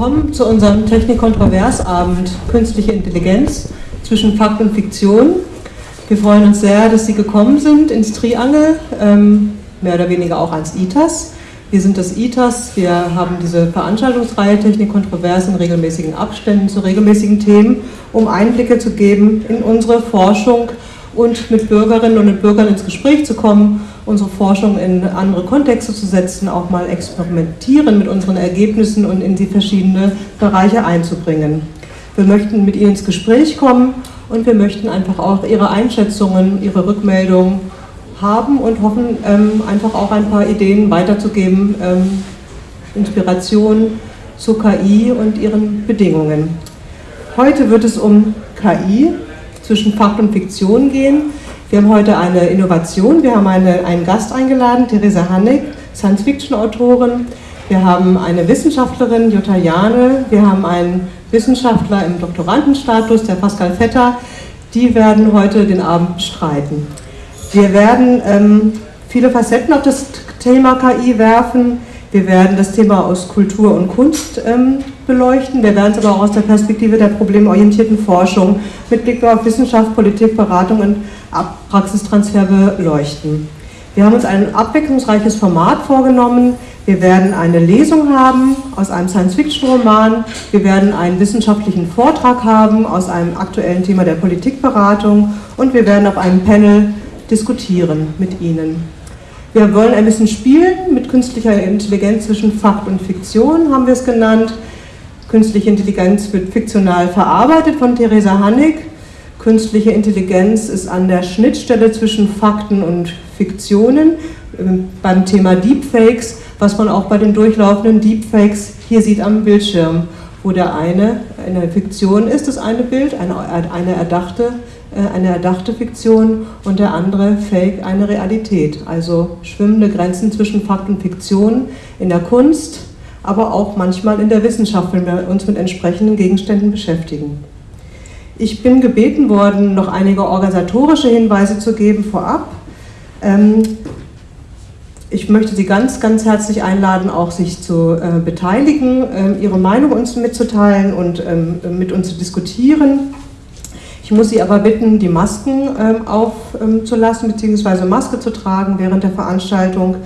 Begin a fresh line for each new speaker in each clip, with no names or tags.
Willkommen zu unserem Technik-Kontroversabend Künstliche Intelligenz zwischen Fakt und Fiktion. Wir freuen uns sehr, dass Sie gekommen sind ins Triangel, ähm, mehr oder weniger auch ans ITAS. Wir sind das ITAS, wir haben diese Veranstaltungsreihe Technik-Kontrovers in regelmäßigen Abständen zu regelmäßigen Themen, um Einblicke zu geben in unsere Forschung und mit Bürgerinnen und Bürgern ins Gespräch zu kommen, unsere Forschung in andere Kontexte zu setzen, auch mal experimentieren mit unseren Ergebnissen und in die verschiedenen Bereiche einzubringen. Wir möchten mit Ihnen ins Gespräch kommen und wir möchten einfach auch Ihre Einschätzungen, Ihre Rückmeldungen haben und hoffen, ähm, einfach auch ein paar Ideen weiterzugeben, ähm, Inspiration zu KI und ihren Bedingungen. Heute wird es um KI zwischen Fakt und Fiktion gehen. Wir haben heute eine Innovation, wir haben eine, einen Gast eingeladen, Theresa Hannig, Science-Fiction-Autorin. Wir haben eine Wissenschaftlerin, Jutta Jane, wir haben einen Wissenschaftler im Doktorandenstatus, der Pascal Vetter. Die werden heute den Abend bestreiten. Wir werden ähm, viele Facetten auf das Thema KI werfen. Wir werden das Thema aus Kultur und Kunst ähm, beleuchten. Wir werden es aber auch aus der Perspektive der problemorientierten Forschung mit Blick auf Wissenschaft, Politik, Beratung und Praxistransfer beleuchten. Wir haben uns ein abwechslungsreiches Format vorgenommen. Wir werden eine Lesung haben aus einem Science-Fiction-Roman. Wir werden einen wissenschaftlichen Vortrag haben aus einem aktuellen Thema der Politikberatung. Und wir werden auf einem Panel diskutieren mit Ihnen. Wir wollen ein bisschen spielen mit künstlicher Intelligenz zwischen Fakt und Fiktion, haben wir es genannt. Künstliche Intelligenz wird fiktional verarbeitet von Theresa Hannig. Künstliche Intelligenz ist an der Schnittstelle zwischen Fakten und Fiktionen ähm, beim Thema Deepfakes, was man auch bei den durchlaufenden Deepfakes hier sieht am Bildschirm, wo der eine eine Fiktion ist, das eine Bild, eine, eine erdachte äh, eine erdachte Fiktion und der andere Fake eine Realität. Also schwimmende Grenzen zwischen Fakt und Fiktion in der Kunst, aber auch manchmal in der Wissenschaft, wenn wir uns mit entsprechenden Gegenständen beschäftigen. Ich bin gebeten worden, noch einige organisatorische Hinweise zu geben vorab. Ähm, ich möchte Sie ganz, ganz herzlich einladen, auch sich zu äh, beteiligen, ähm, Ihre Meinung uns mitzuteilen und ähm, mit uns zu diskutieren. Ich muss Sie aber bitten, die Masken aufzulassen, beziehungsweise Maske zu tragen während der Veranstaltung.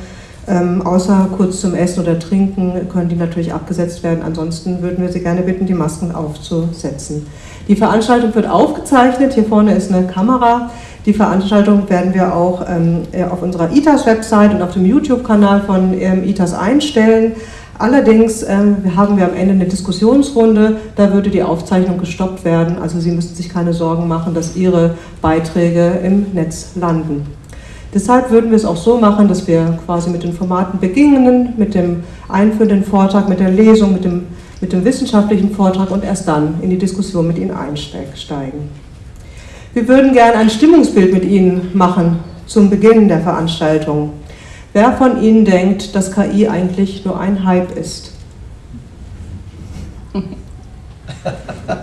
Ähm, außer kurz zum Essen oder Trinken können die natürlich abgesetzt werden. Ansonsten würden wir Sie gerne bitten, die Masken aufzusetzen. Die Veranstaltung wird aufgezeichnet. Hier vorne ist eine Kamera. Die Veranstaltung werden wir auch ähm, auf unserer ITAS-Website und auf dem YouTube-Kanal von ähm, ITAS einstellen. Allerdings ähm, haben wir am Ende eine Diskussionsrunde, da würde die Aufzeichnung gestoppt werden. Also Sie müssen sich keine Sorgen machen, dass Ihre Beiträge im Netz landen. Deshalb würden wir es auch so machen, dass wir quasi mit den Formaten beginnen, mit dem einführenden Vortrag, mit der Lesung, mit dem, mit dem wissenschaftlichen Vortrag und erst dann in die Diskussion mit Ihnen einsteigen. Wir würden gerne ein Stimmungsbild mit Ihnen machen zum Beginn der Veranstaltung. Wer von Ihnen denkt, dass KI eigentlich nur ein Hype ist?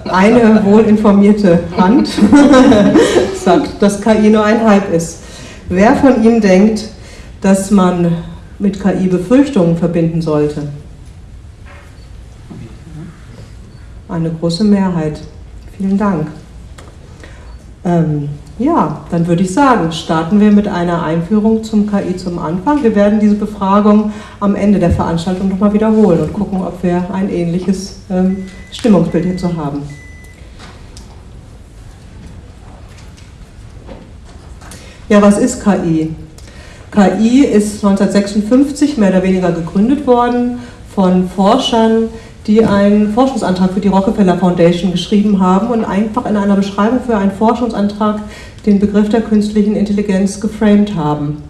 Eine wohlinformierte Hand sagt, dass KI nur ein Hype ist. Wer von Ihnen denkt, dass man mit KI Befürchtungen verbinden sollte? Eine große Mehrheit. Vielen Dank. Ähm, ja, dann würde ich sagen, starten wir mit einer Einführung zum KI zum Anfang. Wir werden diese Befragung am Ende der Veranstaltung nochmal wiederholen und gucken, ob wir ein ähnliches ähm, Stimmungsbild hierzu haben. Ja, was ist KI? KI ist 1956 mehr oder weniger gegründet worden von Forschern, die einen Forschungsantrag für die Rockefeller Foundation geschrieben haben und einfach in einer Beschreibung für einen Forschungsantrag den Begriff der künstlichen Intelligenz geframed haben.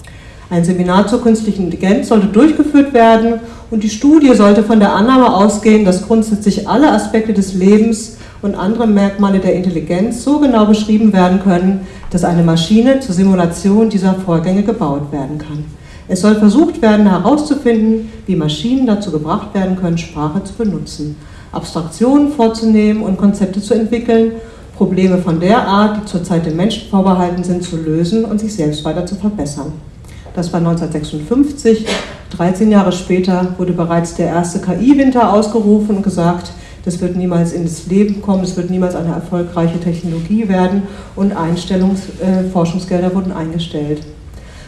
Ein Seminar zur künstlichen Intelligenz sollte durchgeführt werden und die Studie sollte von der Annahme ausgehen, dass grundsätzlich alle Aspekte des Lebens und andere Merkmale der Intelligenz so genau beschrieben werden können, dass eine Maschine zur Simulation dieser Vorgänge gebaut werden kann. Es soll versucht werden herauszufinden, wie Maschinen dazu gebracht werden können, Sprache zu benutzen, Abstraktionen vorzunehmen und Konzepte zu entwickeln Probleme von der Art, die zurzeit den Menschen vorbehalten sind, zu lösen und sich selbst weiter zu verbessern. Das war 1956. 13 Jahre später wurde bereits der erste KI-Winter ausgerufen und gesagt, das wird niemals ins Leben kommen, es wird niemals eine erfolgreiche Technologie werden und Einstellungs äh, Forschungsgelder wurden eingestellt.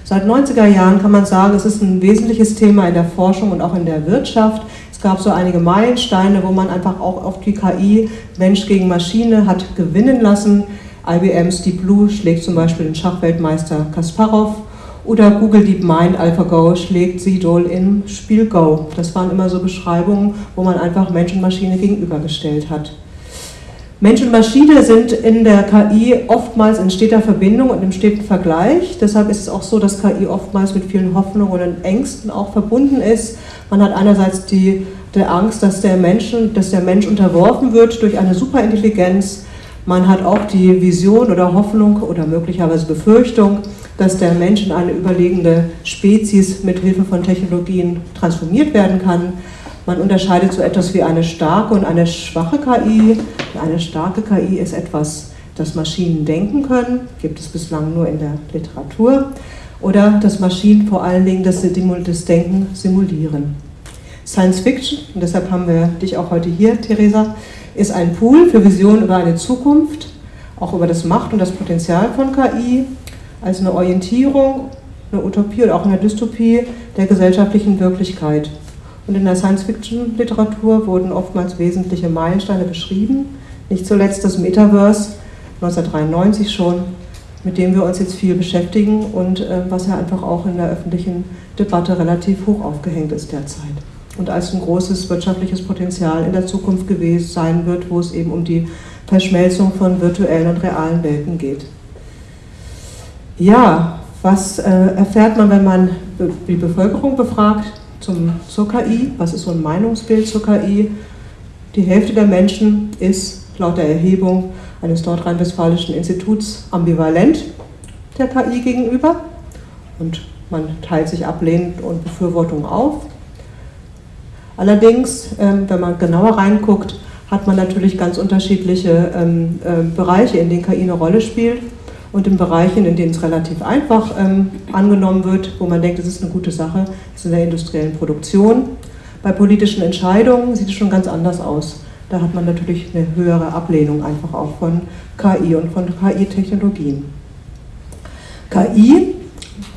Seit 90er Jahren kann man sagen, es ist ein wesentliches Thema in der Forschung und auch in der Wirtschaft. Es gab so einige Meilensteine, wo man einfach auch auf die KI Mensch gegen Maschine hat gewinnen lassen. IBM's Deep Blue schlägt zum Beispiel den Schachweltmeister Kasparov oder Google DeepMind AlphaGo schlägt Sidol im Spiel Go. Das waren immer so Beschreibungen, wo man einfach Mensch und Maschine gegenübergestellt hat. Mensch und Maschine sind in der KI oftmals in steter Verbindung und im steten Vergleich. Deshalb ist es auch so, dass KI oftmals mit vielen Hoffnungen und Ängsten auch verbunden ist. Man hat einerseits die, die Angst, dass der, Menschen, dass der Mensch unterworfen wird durch eine Superintelligenz. Man hat auch die Vision oder Hoffnung oder möglicherweise Befürchtung, dass der Mensch in eine überlegene Spezies mit Hilfe von Technologien transformiert werden kann. Man unterscheidet so etwas wie eine starke und eine schwache KI. Eine starke KI ist etwas, das Maschinen denken können, gibt es bislang nur in der Literatur, oder dass Maschinen vor allen Dingen das, Denken simulieren. Science Fiction, und deshalb haben wir dich auch heute hier, Theresa, ist ein Pool für Visionen über eine Zukunft, auch über das Macht und das Potenzial von KI, als eine Orientierung, eine Utopie oder auch eine Dystopie der gesellschaftlichen Wirklichkeit. Und in der Science-Fiction-Literatur wurden oftmals wesentliche Meilensteine beschrieben, nicht zuletzt das Metaverse 1993 schon, mit dem wir uns jetzt viel beschäftigen und äh, was ja einfach auch in der öffentlichen Debatte relativ hoch aufgehängt ist derzeit. Und als ein großes wirtschaftliches Potenzial in der Zukunft gewesen sein wird, wo es eben um die Verschmelzung von virtuellen und realen Welten geht. Ja, was äh, erfährt man, wenn man die Bevölkerung befragt zum, zur KI? Was ist so ein Meinungsbild zur KI? Die Hälfte der Menschen ist laut der Erhebung eines nordrhein-westfälischen Instituts ambivalent der KI gegenüber und man teilt sich ablehnend und Befürwortung auf. Allerdings, ähm, wenn man genauer reinguckt, hat man natürlich ganz unterschiedliche ähm, äh, Bereiche, in denen KI eine Rolle spielt und in Bereichen, in denen es relativ einfach ähm, angenommen wird, wo man denkt, das ist eine gute Sache, ist in der industriellen Produktion. Bei politischen Entscheidungen sieht es schon ganz anders aus. Da hat man natürlich eine höhere Ablehnung einfach auch von KI und von KI-Technologien. KI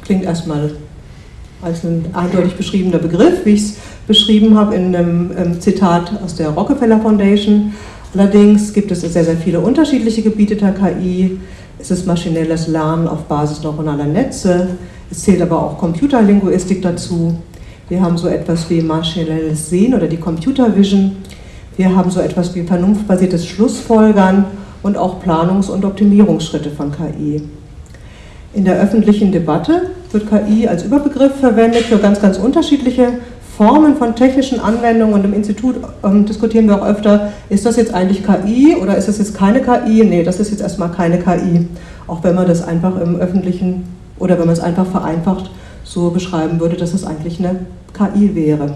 klingt erstmal als ein eindeutig beschriebener Begriff, wie ich es beschrieben habe in einem ähm, Zitat aus der Rockefeller Foundation. Allerdings gibt es sehr, sehr viele unterschiedliche Gebiete der KI. Es ist maschinelles Lernen auf Basis neuronaler Netze. Es zählt aber auch Computerlinguistik dazu. Wir haben so etwas wie maschinelles Sehen oder die Computer Vision. Wir haben so etwas wie vernunftbasiertes Schlussfolgern und auch Planungs- und Optimierungsschritte von KI. In der öffentlichen Debatte wird KI als Überbegriff verwendet für ganz, ganz unterschiedliche Formen von technischen Anwendungen und im Institut ähm, diskutieren wir auch öfter, ist das jetzt eigentlich KI oder ist das jetzt keine KI? Nee, das ist jetzt erstmal keine KI, auch wenn man das einfach im öffentlichen oder wenn man es einfach vereinfacht so beschreiben würde, dass es eigentlich eine KI wäre.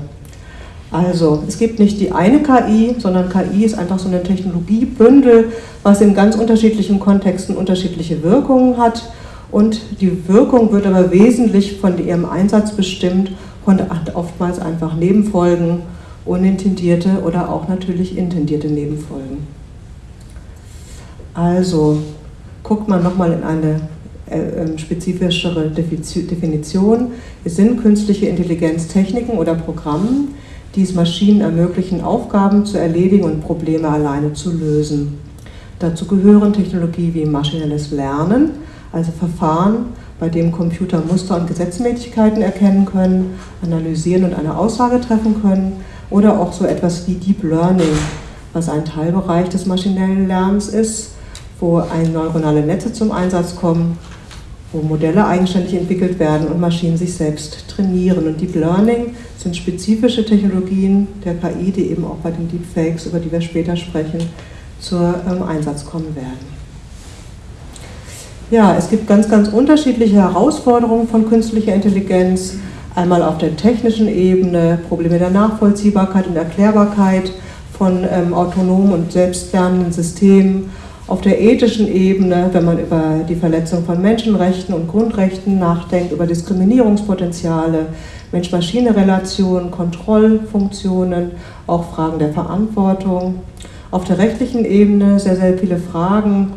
Also, es gibt nicht die eine KI, sondern KI ist einfach so ein Technologiebündel, was in ganz unterschiedlichen Kontexten unterschiedliche Wirkungen hat und die Wirkung wird aber wesentlich von ihrem Einsatz bestimmt hat oftmals einfach Nebenfolgen, unintendierte oder auch natürlich intendierte Nebenfolgen. Also guckt man nochmal in eine äh, ähm, spezifischere Definition. Es sind künstliche Intelligenztechniken oder Programme, die es Maschinen ermöglichen, Aufgaben zu erledigen und Probleme alleine zu lösen. Dazu gehören Technologie wie maschinelles Lernen, also Verfahren, bei dem Computer Muster und Gesetzmäßigkeiten erkennen können, analysieren und eine Aussage treffen können, oder auch so etwas wie Deep Learning, was ein Teilbereich des maschinellen Lernens ist, wo ein neuronale Netze zum Einsatz kommen, wo Modelle eigenständig entwickelt werden und Maschinen sich selbst trainieren. Und Deep Learning sind spezifische Technologien der KI, die eben auch bei den Deepfakes, über die wir später sprechen, zur ähm, Einsatz kommen werden. Ja, es gibt ganz, ganz unterschiedliche Herausforderungen von künstlicher Intelligenz. Einmal auf der technischen Ebene, Probleme der Nachvollziehbarkeit und Erklärbarkeit von ähm, autonomen und selbstlernenden Systemen. Auf der ethischen Ebene, wenn man über die Verletzung von Menschenrechten und Grundrechten nachdenkt, über Diskriminierungspotenziale, Mensch-Maschine-Relationen, Kontrollfunktionen, auch Fragen der Verantwortung. Auf der rechtlichen Ebene sehr, sehr viele Fragen,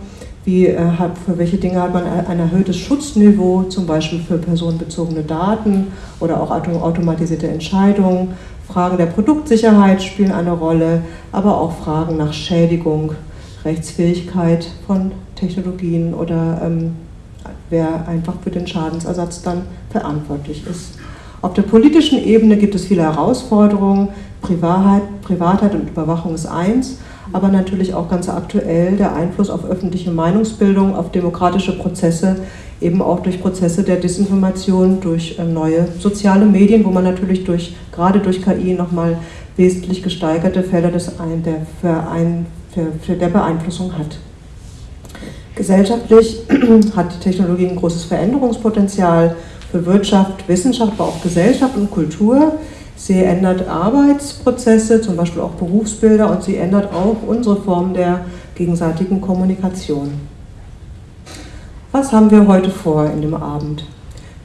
wie äh, hat, für welche Dinge hat man ein erhöhtes Schutzniveau, zum Beispiel für personenbezogene Daten oder auch automatisierte Entscheidungen. Fragen der Produktsicherheit spielen eine Rolle, aber auch Fragen nach Schädigung Rechtsfähigkeit von Technologien oder ähm, wer einfach für den Schadensersatz dann verantwortlich ist. Auf der politischen Ebene gibt es viele Herausforderungen. Privatheit, Privatheit und Überwachung ist eins, aber natürlich auch ganz aktuell der Einfluss auf öffentliche Meinungsbildung, auf demokratische Prozesse, eben auch durch Prozesse der Desinformation, durch ähm, neue soziale Medien, wo man natürlich durch, gerade durch KI nochmal wesentlich gesteigerte Felder des, der Verein, für der Beeinflussung hat. Gesellschaftlich hat die Technologie ein großes Veränderungspotenzial für Wirtschaft, Wissenschaft, aber auch Gesellschaft und Kultur. Sie ändert Arbeitsprozesse, zum Beispiel auch Berufsbilder und sie ändert auch unsere Form der gegenseitigen Kommunikation. Was haben wir heute vor in dem Abend?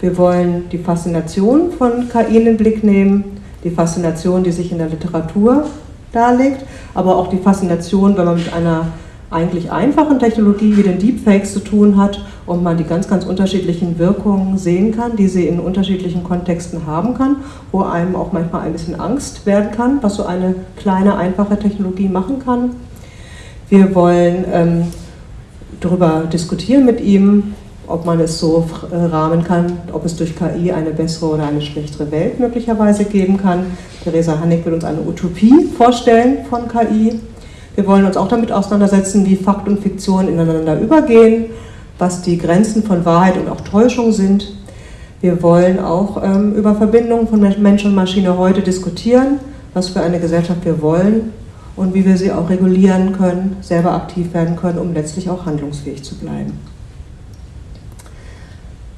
Wir wollen die Faszination von KI in den Blick nehmen, die Faszination, die sich in der Literatur darlegt, aber auch die Faszination, wenn man mit einer eigentlich einfachen Technologie wie den Deepfakes zu tun hat und man die ganz, ganz unterschiedlichen Wirkungen sehen kann, die sie in unterschiedlichen Kontexten haben kann, wo einem auch manchmal ein bisschen Angst werden kann, was so eine kleine, einfache Technologie machen kann. Wir wollen ähm, darüber diskutieren mit ihm, ob man es so äh, rahmen kann, ob es durch KI eine bessere oder eine schlechtere Welt möglicherweise geben kann. Theresa Hannig will uns eine Utopie vorstellen von KI. Wir wollen uns auch damit auseinandersetzen, wie Fakt und Fiktion ineinander übergehen, was die Grenzen von Wahrheit und auch Täuschung sind. Wir wollen auch ähm, über Verbindungen von Mensch und Maschine heute diskutieren, was für eine Gesellschaft wir wollen und wie wir sie auch regulieren können, selber aktiv werden können, um letztlich auch handlungsfähig zu bleiben.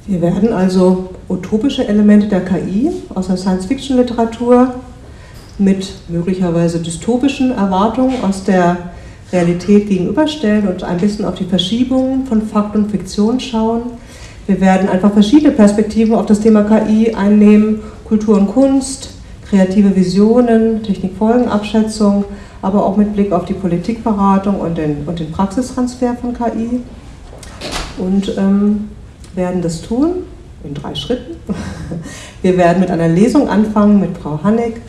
Wir werden also utopische Elemente der KI aus der Science-Fiction-Literatur mit möglicherweise dystopischen Erwartungen aus der Realität gegenüberstellen und ein bisschen auf die Verschiebungen von Fakt und Fiktion schauen. Wir werden einfach verschiedene Perspektiven auf das Thema KI einnehmen, Kultur und Kunst, kreative Visionen, Technikfolgenabschätzung, aber auch mit Blick auf die Politikberatung und den, und den Praxistransfer von KI. Und ähm, werden das tun in drei Schritten. Wir werden mit einer Lesung anfangen mit Frau Hannig,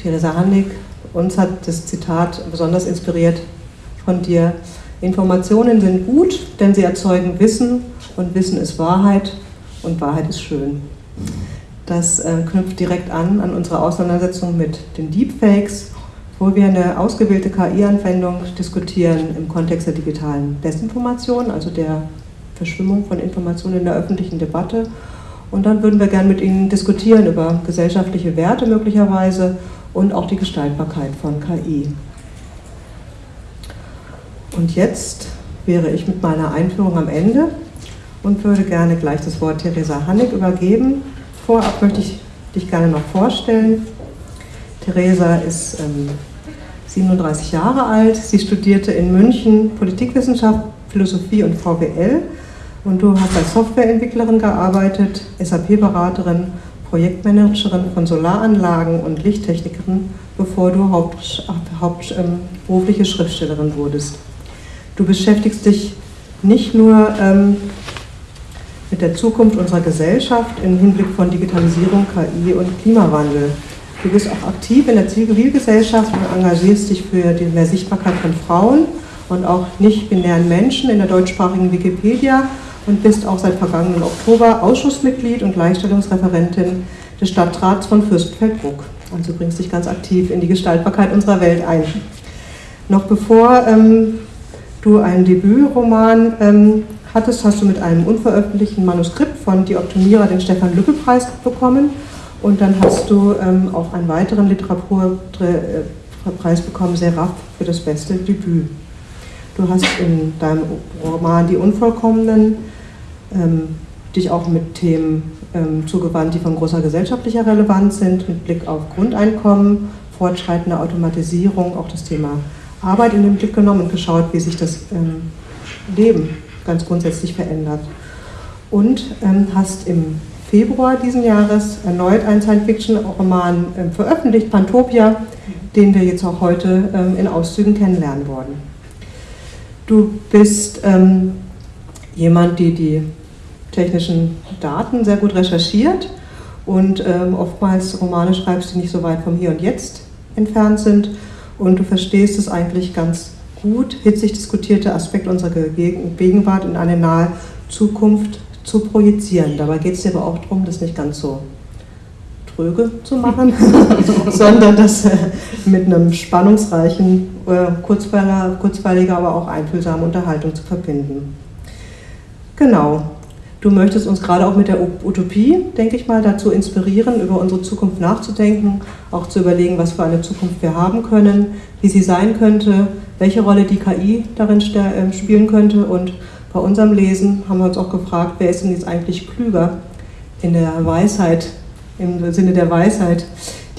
Theresa Hannig. Uns hat das Zitat besonders inspiriert von dir. Informationen sind gut, denn sie erzeugen Wissen und Wissen ist Wahrheit und Wahrheit ist schön. Das äh, knüpft direkt an an unsere Auseinandersetzung mit den Deepfakes, wo wir eine ausgewählte KI-Anwendung diskutieren im Kontext der digitalen Desinformation, also der Verschwimmung von Informationen in der öffentlichen Debatte. Und dann würden wir gerne mit Ihnen diskutieren über gesellschaftliche Werte möglicherweise und auch die Gestaltbarkeit von KI. Und jetzt wäre ich mit meiner Einführung am Ende und würde gerne gleich das Wort Theresa Hannig übergeben. Vorab möchte ich dich gerne noch vorstellen. Theresa ist ähm, 37 Jahre alt. Sie studierte in München Politikwissenschaft, Philosophie und VWL und du hast als Softwareentwicklerin gearbeitet, SAP-Beraterin, Projektmanagerin von Solaranlagen und Lichttechnikerin, bevor du haupt, haupt, ähm, Schriftstellerin wurdest. Du beschäftigst dich nicht nur ähm, mit der Zukunft unserer Gesellschaft im Hinblick von Digitalisierung, KI und Klimawandel. Du bist auch aktiv in der Zivilgesellschaft und engagierst dich für die mehr Sichtbarkeit von Frauen und auch nicht-binären Menschen in der deutschsprachigen Wikipedia und bist auch seit vergangenen Oktober Ausschussmitglied und Gleichstellungsreferentin des Stadtrats von Fürstenfeldbruck. Also bringst dich ganz aktiv in die Gestaltbarkeit unserer Welt ein. Noch bevor ähm, du einen Debütroman ähm, hattest, hast du mit einem unveröffentlichten Manuskript von Die Optimierer den Stefan Lücke-Preis bekommen und dann hast du ähm, auch einen weiteren Literaturpreis bekommen, Seraph, für das beste Debüt. Du hast in deinem Roman Die Unvollkommenen dich auch mit Themen ähm, zugewandt, die von großer gesellschaftlicher Relevanz sind, mit Blick auf Grundeinkommen, fortschreitende Automatisierung, auch das Thema Arbeit in den Blick genommen und geschaut, wie sich das ähm, Leben ganz grundsätzlich verändert. Und ähm, hast im Februar diesen Jahres erneut einen Science-Fiction-Roman ähm, veröffentlicht, Pantopia, den wir jetzt auch heute ähm, in Auszügen kennenlernen wollen. Du bist ähm, jemand, die die technischen Daten sehr gut recherchiert und ähm, oftmals Romane schreibst, die nicht so weit vom Hier und Jetzt entfernt sind und du verstehst es eigentlich ganz gut, hitzig diskutierte Aspekt unserer Gegenwart in eine nahe Zukunft zu projizieren. Dabei geht es dir aber auch darum, das nicht ganz so tröge zu machen, sondern das äh, mit einem spannungsreichen, äh, kurzweiliger, aber auch einfühlsamen Unterhaltung zu verbinden. Genau. Du möchtest uns gerade auch mit der Utopie, denke ich mal, dazu inspirieren, über unsere Zukunft nachzudenken, auch zu überlegen, was für eine Zukunft wir haben können, wie sie sein könnte, welche Rolle die KI darin äh, spielen könnte. Und bei unserem Lesen haben wir uns auch gefragt, wer ist denn jetzt eigentlich klüger in der Weisheit, im Sinne der Weisheit,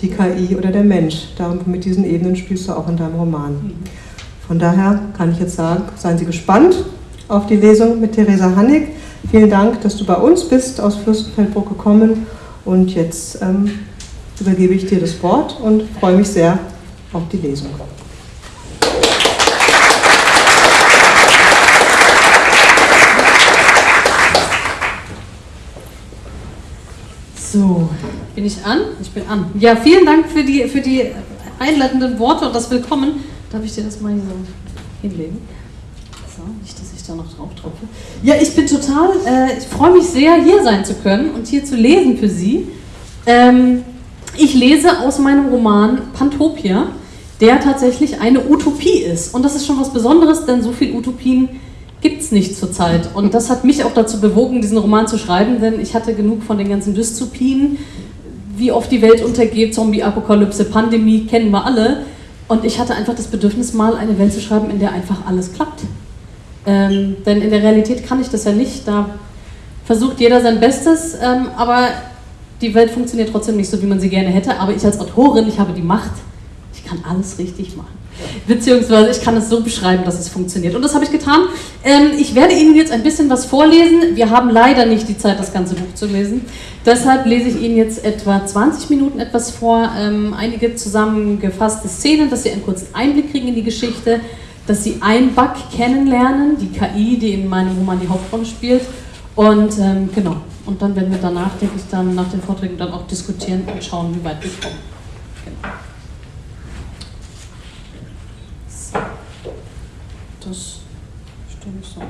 die KI oder der Mensch. Da mit diesen Ebenen spielst du auch in deinem Roman. Von daher kann ich jetzt sagen, seien Sie gespannt auf die Lesung mit Theresa Hannig. Vielen Dank, dass du bei uns bist, aus Fürstenfeldbruck gekommen. Und jetzt ähm, übergebe ich dir das Wort und freue mich sehr auf die Lesung.
So, bin ich an? Ich bin an. Ja, vielen Dank für die, für die einleitenden Worte und das Willkommen. Darf ich dir das mal hier so hinlegen? So, ich da noch drauf tropfe. Ja, ich bin total, äh, ich freue mich sehr, hier sein zu können und hier zu lesen für Sie. Ähm, ich lese aus meinem Roman Pantopia, der tatsächlich eine Utopie ist. Und das ist schon was Besonderes, denn so viele Utopien gibt es nicht zurzeit. Und das hat mich auch dazu bewogen, diesen Roman zu schreiben, denn ich hatte genug von den ganzen Dystopien. Wie oft die Welt untergeht, Zombie-Apokalypse, Pandemie, kennen wir alle. Und ich hatte einfach das Bedürfnis, mal eine Welt zu schreiben, in der einfach alles klappt. Ähm, denn in der Realität kann ich das ja nicht. Da versucht jeder sein Bestes, ähm, aber die Welt funktioniert trotzdem nicht so, wie man sie gerne hätte. Aber ich als Autorin, ich habe die Macht. Ich kann alles richtig machen. Beziehungsweise ich kann es so beschreiben, dass es funktioniert. Und das habe ich getan. Ähm, ich werde Ihnen jetzt ein bisschen was vorlesen. Wir haben leider nicht die Zeit, das ganze Buch zu lesen. Deshalb lese ich Ihnen jetzt etwa 20 Minuten etwas vor, ähm, einige zusammengefasste Szenen, dass Sie einen kurzen Einblick kriegen in die Geschichte, dass Sie ein Bug kennenlernen, die KI, die in meinem Roman die Hauptrolle spielt. Und ähm, genau, und dann werden wir danach, denke ich, dann nach den Vorträgen dann auch diskutieren und schauen, wie weit wir kommen. Genau. das stelle ich so.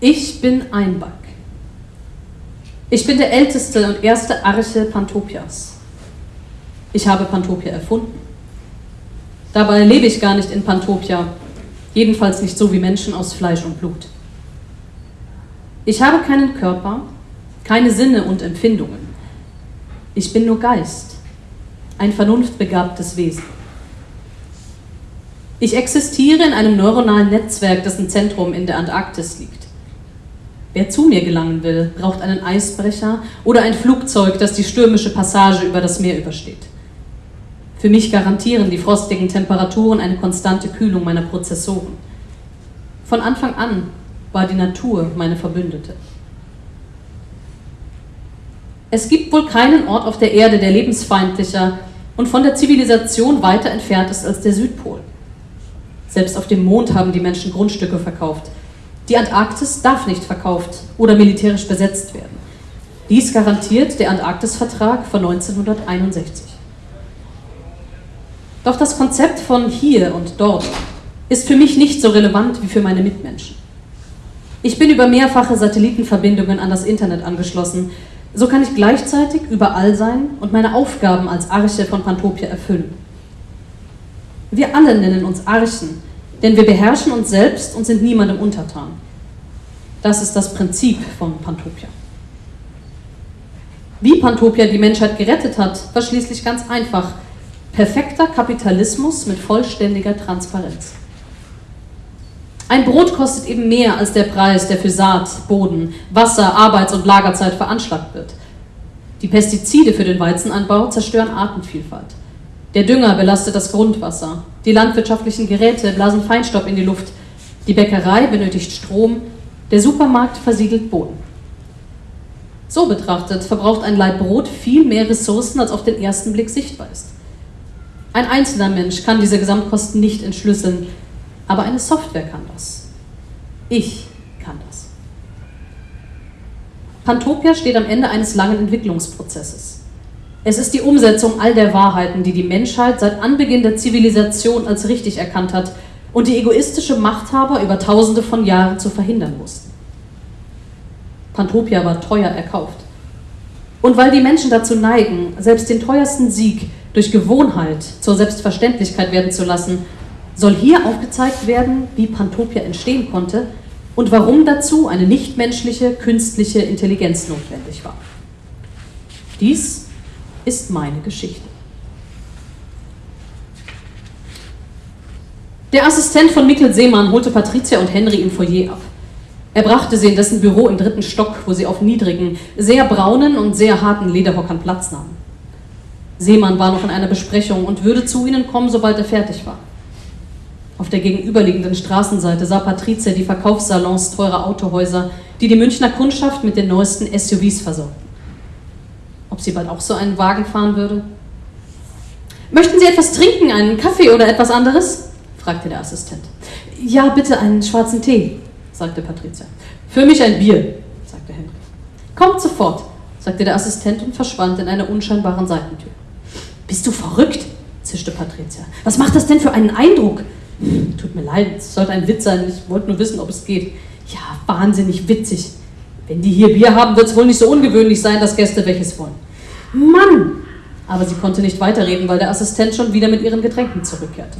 Ich bin Einback. Ich bin der älteste und erste Arche Pantopias. Ich habe Pantopia erfunden. Dabei lebe ich gar nicht in Pantopia, jedenfalls nicht so wie Menschen aus Fleisch und Blut. Ich habe keinen Körper, keine Sinne und Empfindungen. Ich bin nur Geist, ein vernunftbegabtes Wesen. Ich existiere in einem neuronalen Netzwerk, dessen Zentrum in der Antarktis liegt. Wer zu mir gelangen will, braucht einen Eisbrecher oder ein Flugzeug, das die stürmische Passage über das Meer übersteht. Für mich garantieren die frostigen Temperaturen eine konstante Kühlung meiner Prozessoren. Von Anfang an war die Natur meine Verbündete. Es gibt wohl keinen Ort auf der Erde, der lebensfeindlicher und von der Zivilisation weiter entfernt ist als der Südpol. Selbst auf dem Mond haben die Menschen Grundstücke verkauft. Die Antarktis darf nicht verkauft oder militärisch besetzt werden. Dies garantiert der Antarktisvertrag von 1961. Doch das Konzept von hier und dort ist für mich nicht so relevant wie für meine Mitmenschen. Ich bin über mehrfache Satellitenverbindungen an das Internet angeschlossen so kann ich gleichzeitig überall sein und meine Aufgaben als Arche von Pantopia erfüllen. Wir alle nennen uns Archen, denn wir beherrschen uns selbst und sind niemandem untertan. Das ist das Prinzip von Pantopia. Wie Pantopia die Menschheit gerettet hat, war schließlich ganz einfach. Perfekter Kapitalismus mit vollständiger Transparenz. Ein Brot kostet eben mehr als der Preis, der für Saat, Boden, Wasser, Arbeits- und Lagerzeit veranschlagt wird. Die Pestizide für den Weizenanbau zerstören Artenvielfalt. Der Dünger belastet das Grundwasser. Die landwirtschaftlichen Geräte blasen Feinstaub in die Luft. Die Bäckerei benötigt Strom. Der Supermarkt versiegelt Boden. So betrachtet verbraucht ein Laib Brot viel mehr Ressourcen, als auf den ersten Blick sichtbar ist. Ein einzelner Mensch kann diese Gesamtkosten nicht entschlüsseln, aber eine Software kann das. Ich kann das. Pantopia steht am Ende eines langen Entwicklungsprozesses. Es ist die Umsetzung all der Wahrheiten, die die Menschheit seit Anbeginn der Zivilisation als richtig erkannt hat und die egoistische Machthaber über tausende von Jahren zu verhindern mussten. Pantopia war teuer erkauft. Und weil die Menschen dazu neigen, selbst den teuersten Sieg durch Gewohnheit zur Selbstverständlichkeit werden zu lassen, soll hier aufgezeigt werden, wie Pantopia entstehen konnte und warum dazu eine nichtmenschliche künstliche Intelligenz notwendig war. Dies ist meine Geschichte. Der Assistent von Mikkel Seemann holte Patricia und Henry im Foyer ab. Er brachte sie in dessen Büro im dritten Stock, wo sie auf niedrigen, sehr braunen und sehr harten Lederhockern Platz nahmen. Seemann war noch in einer Besprechung und würde zu ihnen kommen, sobald er fertig war. Auf der gegenüberliegenden Straßenseite sah Patricia die Verkaufssalons teurer Autohäuser, die die Münchner Kundschaft mit den neuesten SUVs versorgten. Ob sie bald auch so einen Wagen fahren würde? Möchten Sie etwas trinken, einen Kaffee oder etwas anderes? fragte der Assistent. Ja, bitte einen schwarzen Tee, sagte Patricia. Für mich ein Bier, sagte Henry. Kommt sofort, sagte der Assistent und verschwand in einer unscheinbaren Seitentür. Bist du verrückt? zischte Patricia. Was macht das denn für einen Eindruck? Tut mir leid, es sollte ein Witz sein. Ich wollte nur wissen, ob es geht. Ja, wahnsinnig witzig. Wenn die hier Bier haben, wird es wohl nicht so ungewöhnlich sein, dass Gäste welches wollen. Mann! Aber sie konnte nicht weiterreden, weil der Assistent schon wieder mit ihren Getränken zurückkehrte.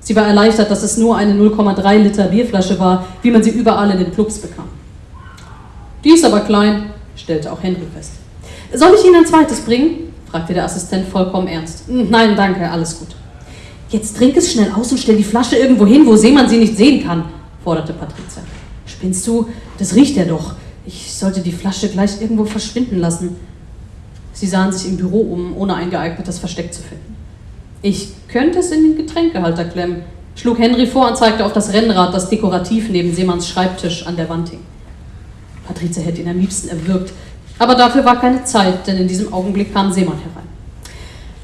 Sie war erleichtert, dass es nur eine 0,3 Liter Bierflasche war, wie man sie überall in den Clubs bekam. Die ist aber klein, stellte auch Henry fest. Soll ich Ihnen ein zweites bringen? fragte der Assistent vollkommen ernst. Hm, nein, danke, alles gut. Jetzt trink es schnell aus und stell die Flasche irgendwo hin, wo Seemann sie nicht sehen kann, forderte Patricia. Spinnst du? Das riecht ja doch. Ich sollte die Flasche gleich irgendwo verschwinden lassen. Sie sahen sich im Büro um, ohne ein geeignetes Versteck zu finden. Ich könnte es in den Getränkehalter klemmen, schlug Henry vor und zeigte auf das Rennrad, das dekorativ neben Seemanns Schreibtisch an der Wand hing. Patricia hätte ihn am liebsten erwürgt, aber dafür war keine Zeit, denn in diesem Augenblick kam Seemann herein.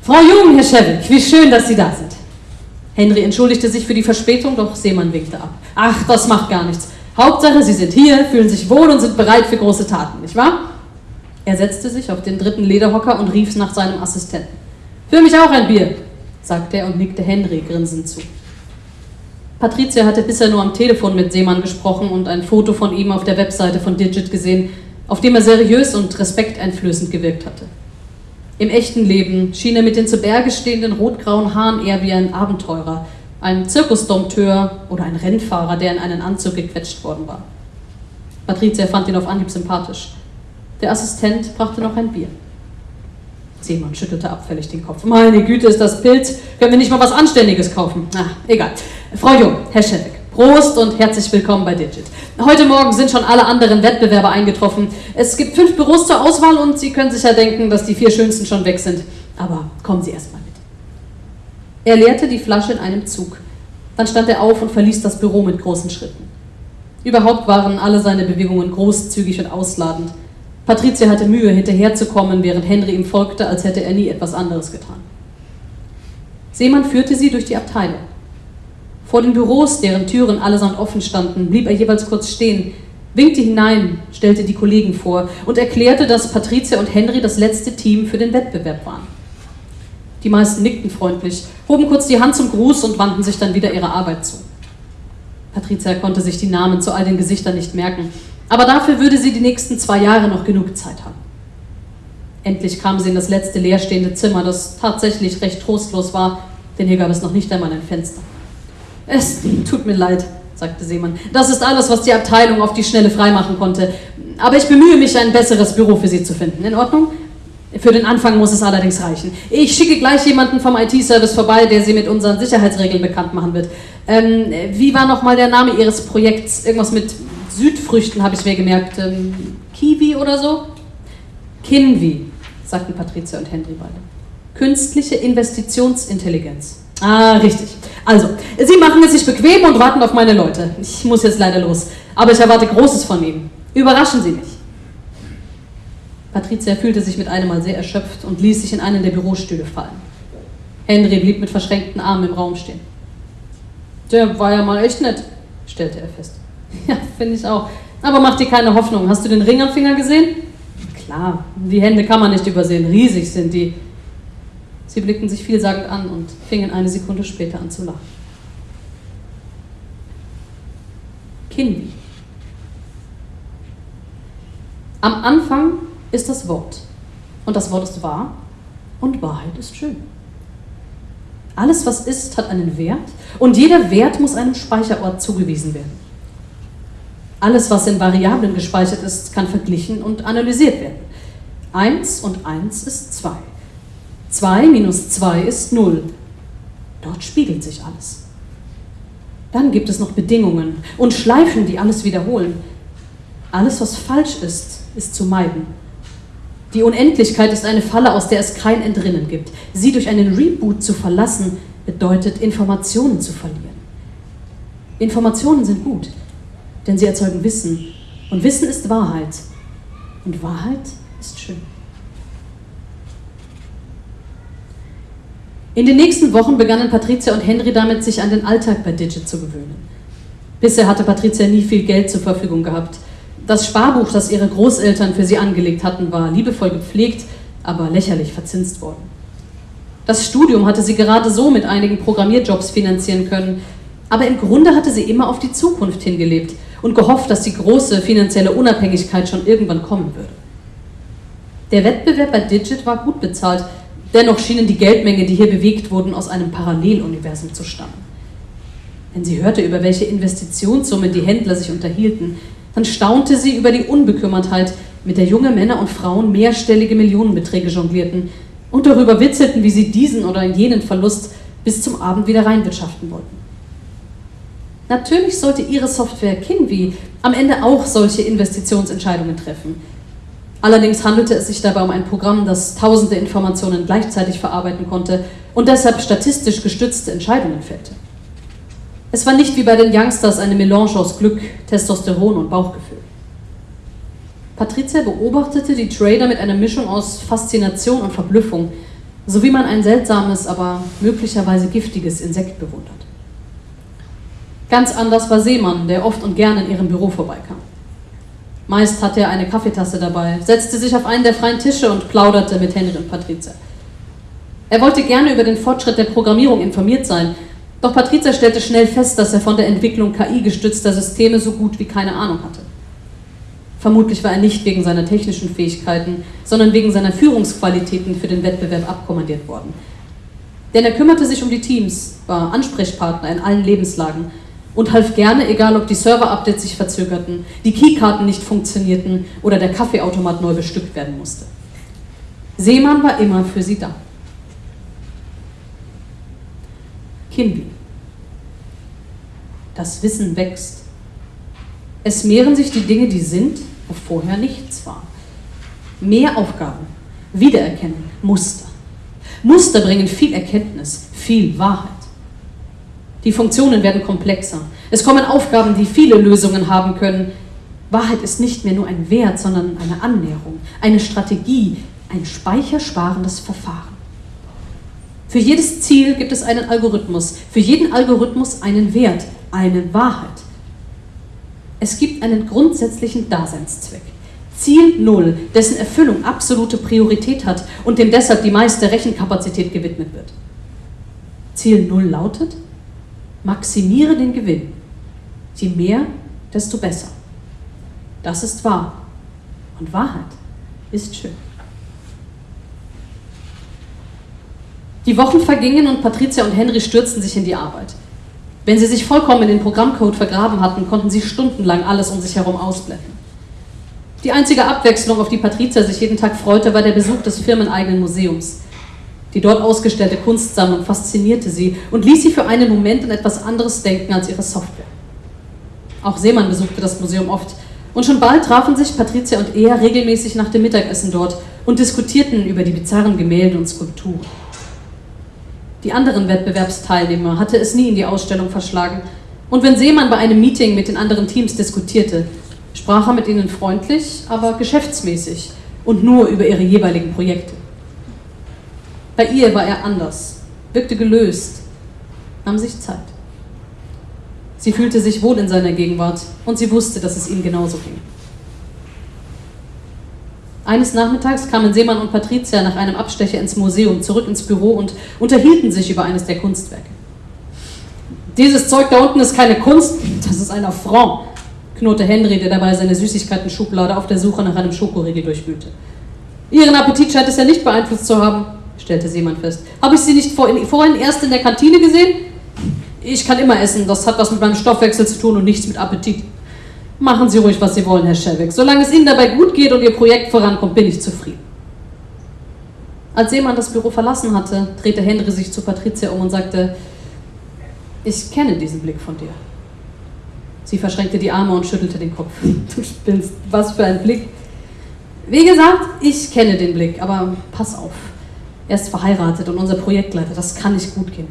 Frau Jung, Herr Schewig, wie schön, dass Sie da sind. Henry entschuldigte sich für die Verspätung, doch Seemann winkte ab. Ach, das macht gar nichts. Hauptsache, Sie sind hier, fühlen sich wohl und sind bereit für große Taten, nicht wahr? Er setzte sich auf den dritten Lederhocker und rief nach seinem Assistenten. Für mich auch ein Bier, sagte er und nickte Henry grinsend zu. Patricia hatte bisher nur am Telefon mit Seemann gesprochen und ein Foto von ihm auf der Webseite von Digit gesehen, auf dem er seriös und respekteinflößend gewirkt hatte. Im echten Leben schien er mit den zu Berge stehenden rotgrauen Haaren eher wie ein Abenteurer, ein Zirkusdompteur oder ein Rennfahrer, der in einen Anzug gequetscht worden war. Patricia fand ihn auf Anhieb sympathisch. Der Assistent brachte noch ein Bier. Seemann schüttelte abfällig den Kopf. Meine Güte, ist das Pilz. Können wir nicht mal was Anständiges kaufen? Ach, egal. Frau Jung, Herr Scheffek, Prost und herzlich willkommen bei Digit. Heute Morgen sind schon alle anderen Wettbewerber eingetroffen. Es gibt fünf Büros zur Auswahl und Sie können sicher denken, dass die vier schönsten schon weg sind. Aber kommen Sie erst mal mit. Er leerte die Flasche in einem Zug. Dann stand er auf und verließ das Büro mit großen Schritten. Überhaupt waren alle seine Bewegungen großzügig und ausladend. Patricia hatte Mühe, hinterherzukommen, während Henry ihm folgte, als hätte er nie etwas anderes getan. Seemann führte sie durch die Abteilung. Vor den Büros, deren Türen allesamt offen standen, blieb er jeweils kurz stehen, winkte hinein, stellte die Kollegen vor und erklärte, dass Patricia und Henry das letzte Team für den Wettbewerb waren. Die meisten nickten freundlich, hoben kurz die Hand zum Gruß und wandten sich dann wieder ihrer Arbeit zu. Patricia konnte sich die Namen zu all den Gesichtern nicht merken, aber dafür würde sie die nächsten zwei Jahre noch genug Zeit haben. Endlich kam sie in das letzte leerstehende Zimmer, das tatsächlich recht trostlos war, denn hier gab es noch nicht einmal ein Fenster. Es tut mir leid, sagte Seemann. Das ist alles, was die Abteilung auf die Schnelle freimachen konnte. Aber ich bemühe mich, ein besseres Büro für Sie zu finden. In Ordnung? Für den Anfang muss es allerdings reichen. Ich schicke gleich jemanden vom IT-Service vorbei, der Sie mit unseren Sicherheitsregeln bekannt machen wird. Ähm, wie war nochmal der Name Ihres Projekts? Irgendwas mit Südfrüchten habe ich mir gemerkt. Ähm, Kiwi oder so? Kinwi. sagten Patricia und Henry beide. Künstliche Investitionsintelligenz. Ah, richtig. Also, Sie machen es sich bequem und warten auf meine Leute. Ich muss jetzt leider los, aber ich erwarte Großes von Ihnen. Überraschen Sie mich. Patricia fühlte sich mit einem Mal sehr erschöpft und ließ sich in einen der Bürostühle fallen. Henry blieb mit verschränkten Armen im Raum stehen. Der war ja mal echt nett, stellte er fest. Ja, finde ich auch. Aber mach dir keine Hoffnung. Hast du den Ring am Finger gesehen? Klar, die Hände kann man nicht übersehen. Riesig sind die. Sie blickten sich vielsagend an und fingen eine Sekunde später an zu lachen. Kinvi. Am Anfang ist das Wort. Und das Wort ist wahr und Wahrheit ist schön. Alles, was ist, hat einen Wert und jeder Wert muss einem Speicherort zugewiesen werden. Alles, was in Variablen gespeichert ist, kann verglichen und analysiert werden. 1 und 1 ist 2. 2 minus 2 ist 0. Dort spiegelt sich alles. Dann gibt es noch Bedingungen und Schleifen, die alles wiederholen. Alles, was falsch ist, ist zu meiden. Die Unendlichkeit ist eine Falle, aus der es kein Entrinnen gibt. Sie durch einen Reboot zu verlassen, bedeutet Informationen zu verlieren. Informationen sind gut, denn sie erzeugen Wissen. Und Wissen ist Wahrheit. Und Wahrheit ist schön. In den nächsten Wochen begannen Patricia und Henry damit, sich an den Alltag bei Digit zu gewöhnen. Bisher hatte Patricia nie viel Geld zur Verfügung gehabt. Das Sparbuch, das ihre Großeltern für sie angelegt hatten, war liebevoll gepflegt, aber lächerlich verzinst worden. Das Studium hatte sie gerade so mit einigen Programmierjobs finanzieren können, aber im Grunde hatte sie immer auf die Zukunft hingelebt und gehofft, dass die große finanzielle Unabhängigkeit schon irgendwann kommen würde. Der Wettbewerb bei Digit war gut bezahlt, dennoch schienen die Geldmengen, die hier bewegt wurden, aus einem Paralleluniversum zu stammen. Wenn sie hörte, über welche Investitionssummen die Händler sich unterhielten, dann staunte sie über die Unbekümmertheit, mit der junge Männer und Frauen mehrstellige Millionenbeträge jonglierten und darüber witzelten, wie sie diesen oder jenen Verlust bis zum Abend wieder reinwirtschaften wollten. Natürlich sollte ihre Software Kinvi am Ende auch solche Investitionsentscheidungen treffen. Allerdings handelte es sich dabei um ein Programm, das tausende Informationen gleichzeitig verarbeiten konnte und deshalb statistisch gestützte Entscheidungen fällte. Es war nicht wie bei den Youngsters eine Melange aus Glück, Testosteron und Bauchgefühl. Patricia beobachtete die Trader mit einer Mischung aus Faszination und Verblüffung, so wie man ein seltsames, aber möglicherweise giftiges Insekt bewundert. Ganz anders war Seemann, der oft und gern in ihrem Büro vorbeikam. Meist hatte er eine Kaffeetasse dabei, setzte sich auf einen der freien Tische und plauderte mit Henry und Patricia. Er wollte gerne über den Fortschritt der Programmierung informiert sein, doch Patricia stellte schnell fest, dass er von der Entwicklung KI-gestützter Systeme so gut wie keine Ahnung hatte. Vermutlich war er nicht wegen seiner technischen Fähigkeiten, sondern wegen seiner Führungsqualitäten für den Wettbewerb abkommandiert worden. Denn er kümmerte sich um die Teams, war Ansprechpartner in allen Lebenslagen und half gerne, egal ob die Server-Updates sich verzögerten, die Keykarten nicht funktionierten oder der Kaffeeautomat neu bestückt werden musste. Seemann war immer für sie da. Kinvi. Das Wissen wächst. Es mehren sich die Dinge, die sind, wo vorher nichts war. Mehr Aufgaben, Wiedererkennen, Muster. Muster bringen viel Erkenntnis, viel Wahrheit. Die Funktionen werden komplexer. Es kommen Aufgaben, die viele Lösungen haben können. Wahrheit ist nicht mehr nur ein Wert, sondern eine Annäherung, eine Strategie, ein speichersparendes Verfahren. Für jedes Ziel gibt es einen Algorithmus, für jeden Algorithmus einen Wert, eine Wahrheit. Es gibt einen grundsätzlichen Daseinszweck. Ziel Null, dessen Erfüllung absolute Priorität hat und dem deshalb die meiste Rechenkapazität gewidmet wird. Ziel Null lautet, maximiere den Gewinn. Je mehr, desto besser. Das ist wahr. Und Wahrheit ist schön. Die Wochen vergingen und Patricia und Henry stürzten sich in die Arbeit. Wenn sie sich vollkommen in den Programmcode vergraben hatten, konnten sie stundenlang alles um sich herum ausblenden. Die einzige Abwechslung, auf die Patricia sich jeden Tag freute, war der Besuch des firmeneigenen Museums. Die dort ausgestellte Kunstsammlung faszinierte sie und ließ sie für einen Moment an etwas anderes denken als ihre Software. Auch Seemann besuchte das Museum oft und schon bald trafen sich Patricia und er regelmäßig nach dem Mittagessen dort, und diskutierten über die bizarren Gemälde und Skulpturen. Die anderen Wettbewerbsteilnehmer hatte es nie in die Ausstellung verschlagen, und wenn Seemann bei einem Meeting mit den anderen Teams diskutierte, sprach er mit ihnen freundlich, aber geschäftsmäßig und nur über ihre jeweiligen Projekte. Bei ihr war er anders, wirkte gelöst, nahm sich Zeit. Sie fühlte sich wohl in seiner Gegenwart und sie wusste, dass es ihm genauso ging. Eines Nachmittags kamen Seemann und Patricia nach einem Abstecher ins Museum zurück ins Büro und unterhielten sich über eines der Kunstwerke. Dieses Zeug da unten ist keine Kunst, das ist ein Affront, knurrte Henry, der dabei seine Süßigkeiten-Schublade auf der Suche nach einem Schokoriegel durchwühlte. Ihren Appetit scheint es ja nicht beeinflusst zu haben, stellte Seemann fest. Habe ich Sie nicht vorhin erst in der Kantine gesehen? Ich kann immer essen, das hat was mit meinem Stoffwechsel zu tun und nichts mit Appetit. Machen Sie ruhig, was Sie wollen, Herr Schelbeck. Solange es Ihnen dabei gut geht und Ihr Projekt vorankommt, bin ich zufrieden. Als Seemann das Büro verlassen hatte, drehte Henry sich zu Patricia um und sagte, ich kenne diesen Blick von dir. Sie verschränkte die Arme und schüttelte den Kopf. Du spinnst, was für ein Blick. Wie gesagt, ich kenne den Blick, aber pass auf. Er ist verheiratet und unser Projektleiter, das kann nicht gut gehen.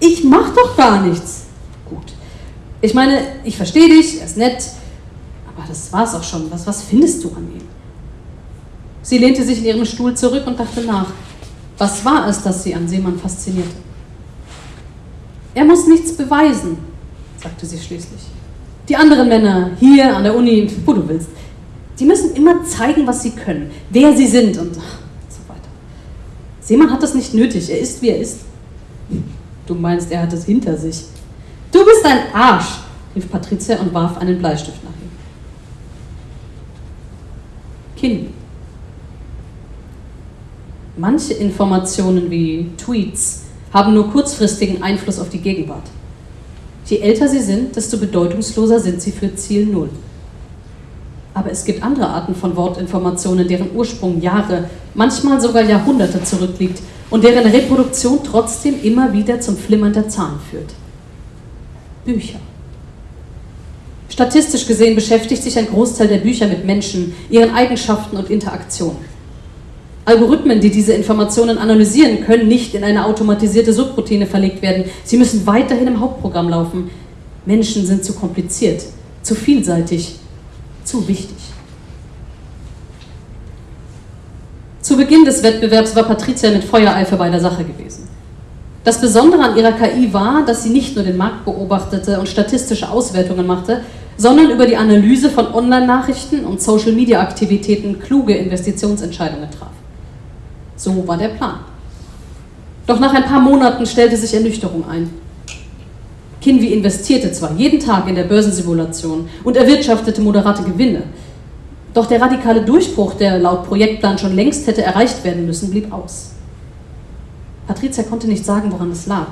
Ich mach doch gar nichts. Gut. Ich meine, ich verstehe dich, er ist nett, aber das war's auch schon. Was, was findest du an ihm? Sie lehnte sich in ihrem Stuhl zurück und dachte nach. Was war es, das sie an Seemann faszinierte? Er muss nichts beweisen, sagte sie schließlich. Die anderen Männer, hier an der Uni, wo du willst, die müssen immer zeigen, was sie können, wer sie sind und. Seemann hat das nicht nötig, er ist, wie er ist. Du meinst, er hat es hinter sich. Du bist ein Arsch, rief Patricia und warf einen Bleistift nach ihm. Kind. Manche Informationen wie Tweets haben nur kurzfristigen Einfluss auf die Gegenwart. Je älter sie sind, desto bedeutungsloser sind sie für Ziel Null. Aber es gibt andere Arten von Wortinformationen, deren Ursprung Jahre, manchmal sogar Jahrhunderte zurückliegt und deren Reproduktion trotzdem immer wieder zum Flimmern der Zahlen führt. Bücher. Statistisch gesehen beschäftigt sich ein Großteil der Bücher mit Menschen, ihren Eigenschaften und Interaktionen. Algorithmen, die diese Informationen analysieren, können nicht in eine automatisierte Subroutine verlegt werden. Sie müssen weiterhin im Hauptprogramm laufen. Menschen sind zu kompliziert, zu vielseitig, zu wichtig. Zu Beginn des Wettbewerbs war Patricia mit Feuereifer bei der Sache gewesen. Das Besondere an ihrer KI war, dass sie nicht nur den Markt beobachtete und statistische Auswertungen machte, sondern über die Analyse von Online-Nachrichten und Social-Media-Aktivitäten kluge Investitionsentscheidungen traf. So war der Plan. Doch nach ein paar Monaten stellte sich Ernüchterung ein. Kinvi investierte zwar jeden Tag in der Börsensimulation und erwirtschaftete moderate Gewinne, doch der radikale Durchbruch, der laut Projektplan schon längst hätte erreicht werden müssen, blieb aus. Patricia konnte nicht sagen, woran es lag,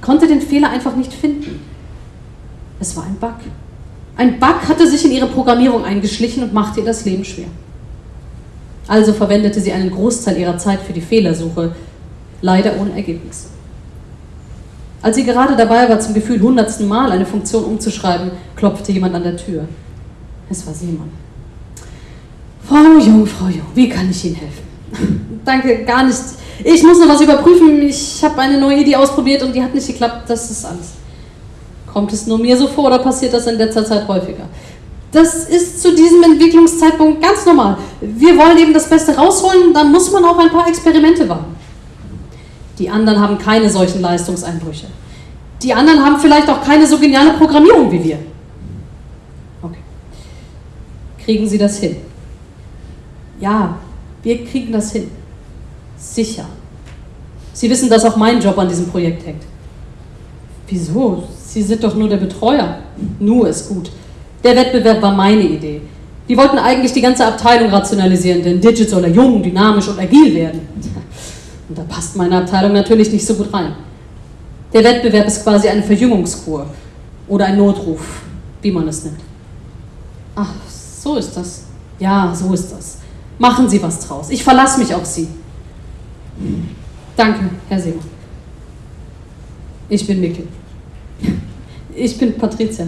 konnte den Fehler einfach nicht finden. Es war ein Bug. Ein Bug hatte sich in ihre Programmierung eingeschlichen und machte ihr das Leben schwer. Also verwendete sie einen Großteil ihrer Zeit für die Fehlersuche, leider ohne Ergebnis. Als sie gerade dabei war, zum Gefühl hundertsten Mal eine Funktion umzuschreiben, klopfte jemand an der Tür. Es war Simon. Frau Jung, Frau Jung, wie kann ich Ihnen helfen? Danke, gar nicht. Ich muss noch was überprüfen. Ich habe eine neue Idee ausprobiert und die hat nicht geklappt. Das ist alles. Kommt es nur mir so vor oder passiert das in letzter Zeit häufiger? Das ist zu diesem Entwicklungszeitpunkt ganz normal. Wir wollen eben das Beste rausholen, dann muss man auch ein paar Experimente wagen. Die anderen haben keine solchen Leistungseinbrüche. Die anderen haben vielleicht auch keine so geniale Programmierung wie wir. Okay. Kriegen Sie das hin? Ja, wir kriegen das hin. Sicher. Sie wissen, dass auch mein Job an diesem Projekt hängt. Wieso? Sie sind doch nur der Betreuer. Nur ist gut. Der Wettbewerb war meine Idee. Die wollten eigentlich die ganze Abteilung rationalisieren, denn Digit soll ja jung, dynamisch und agil werden. Und da passt meine Abteilung natürlich nicht so gut rein. Der Wettbewerb ist quasi eine Verjüngungskur oder ein Notruf, wie man es nennt. Ach, so ist das. Ja, so ist das. Machen Sie was draus. Ich verlasse mich auf Sie. Danke, Herr Seemann. Ich bin Mikkel. Ich bin Patricia.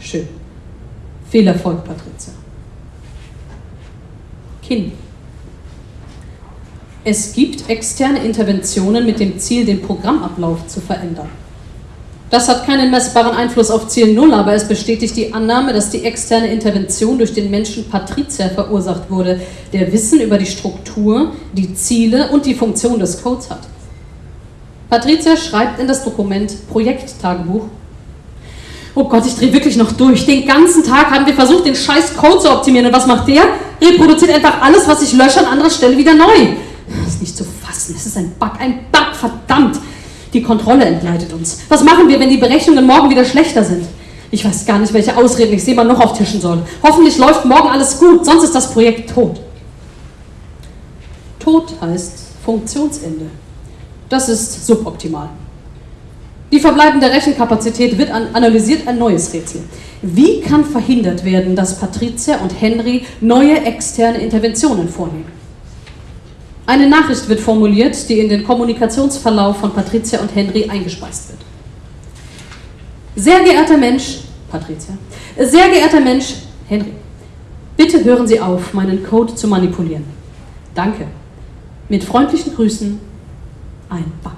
Schön. Viel Erfolg, Patricia. Kind. Es gibt externe Interventionen mit dem Ziel, den Programmablauf zu verändern. Das hat keinen messbaren Einfluss auf Ziel Null, aber es bestätigt die Annahme, dass die externe Intervention durch den Menschen Patrizier verursacht wurde, der Wissen über die Struktur, die Ziele und die Funktion des Codes hat. Patricia schreibt in das Dokument Projekttagebuch. Oh Gott, ich drehe wirklich noch durch. Den ganzen Tag haben wir versucht, den scheiß Code zu optimieren. Und was macht der? Reproduziert einfach alles, was ich lösche, an anderer Stelle wieder neu. Das ist nicht zu fassen. Es ist ein Bug, ein Bug, verdammt. Die Kontrolle entgleitet uns. Was machen wir, wenn die Berechnungen morgen wieder schlechter sind? Ich weiß gar nicht, welche Ausreden ich Seemann noch auftischen soll. Hoffentlich läuft morgen alles gut, sonst ist das Projekt tot. Tot heißt Funktionsende. Das ist suboptimal. Die verbleibende Rechenkapazität wird an, analysiert ein neues Rätsel. Wie kann verhindert werden, dass Patricia und Henry neue externe Interventionen vornehmen? Eine Nachricht wird formuliert, die in den Kommunikationsverlauf von Patricia und Henry eingespeist wird. Sehr geehrter Mensch, Patricia, sehr geehrter Mensch, Henry, bitte hören Sie auf, meinen Code zu manipulieren. Danke. Mit freundlichen Grüßen, ein Bug.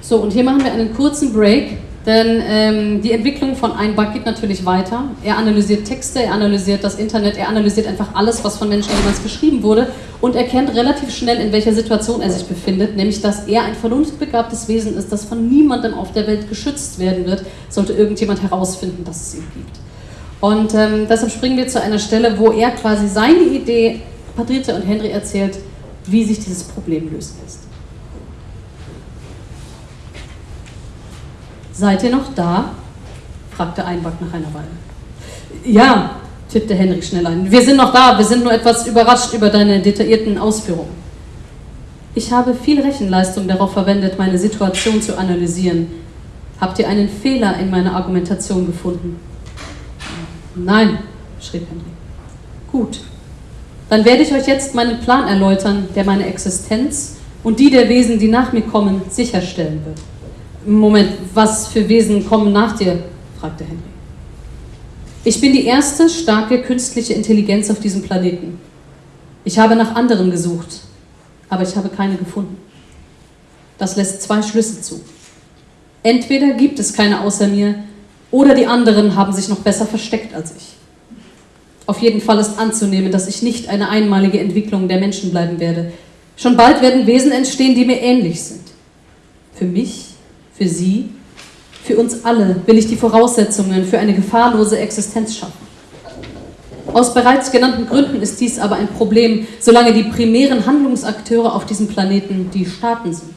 So, und hier machen wir einen kurzen Break. Denn ähm, die Entwicklung von Einbug geht natürlich weiter. Er analysiert Texte, er analysiert das Internet, er analysiert einfach alles, was von Menschen jemals geschrieben wurde und erkennt relativ schnell, in welcher Situation er sich befindet, nämlich dass er ein vernunftbegabtes Wesen ist, das von niemandem auf der Welt geschützt werden wird, sollte irgendjemand herausfinden, dass es ihn gibt. Und ähm, deshalb springen wir zu einer Stelle, wo er quasi seine Idee Patricia und Henry erzählt, wie sich dieses Problem lösen lässt. Seid ihr noch da? fragte Einbach nach einer Weile. Ja, tippte Henrik schnell ein. Wir sind noch da, wir sind nur etwas überrascht über deine detaillierten Ausführungen. Ich habe viel Rechenleistung darauf verwendet, meine Situation zu analysieren. Habt ihr einen Fehler in meiner Argumentation gefunden? Nein, schrieb Henry. Gut. Dann werde ich euch jetzt meinen Plan erläutern, der meine Existenz und die der Wesen, die nach mir kommen, sicherstellen wird. Moment, was für Wesen kommen nach dir? fragte Henry. Ich bin die erste starke künstliche Intelligenz auf diesem Planeten. Ich habe nach anderen gesucht, aber ich habe keine gefunden. Das lässt zwei Schlüsse zu. Entweder gibt es keine außer mir, oder die anderen haben sich noch besser versteckt als ich. Auf jeden Fall ist anzunehmen, dass ich nicht eine einmalige Entwicklung der Menschen bleiben werde. Schon bald werden Wesen entstehen, die mir ähnlich sind. Für mich für Sie, für uns alle will ich die Voraussetzungen für eine gefahrlose Existenz schaffen. Aus bereits genannten Gründen ist dies aber ein Problem, solange die primären Handlungsakteure auf diesem Planeten die Staaten sind.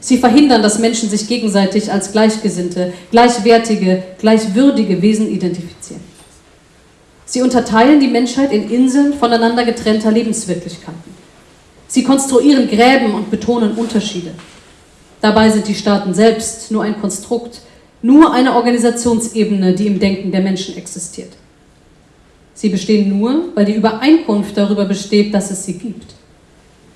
Sie verhindern, dass Menschen sich gegenseitig als gleichgesinnte, gleichwertige, gleichwürdige Wesen identifizieren. Sie unterteilen die Menschheit in Inseln voneinander getrennter Lebenswirklichkeiten. Sie konstruieren Gräben und betonen Unterschiede. Dabei sind die Staaten selbst nur ein Konstrukt, nur eine Organisationsebene, die im Denken der Menschen existiert. Sie bestehen nur, weil die Übereinkunft darüber besteht, dass es sie gibt.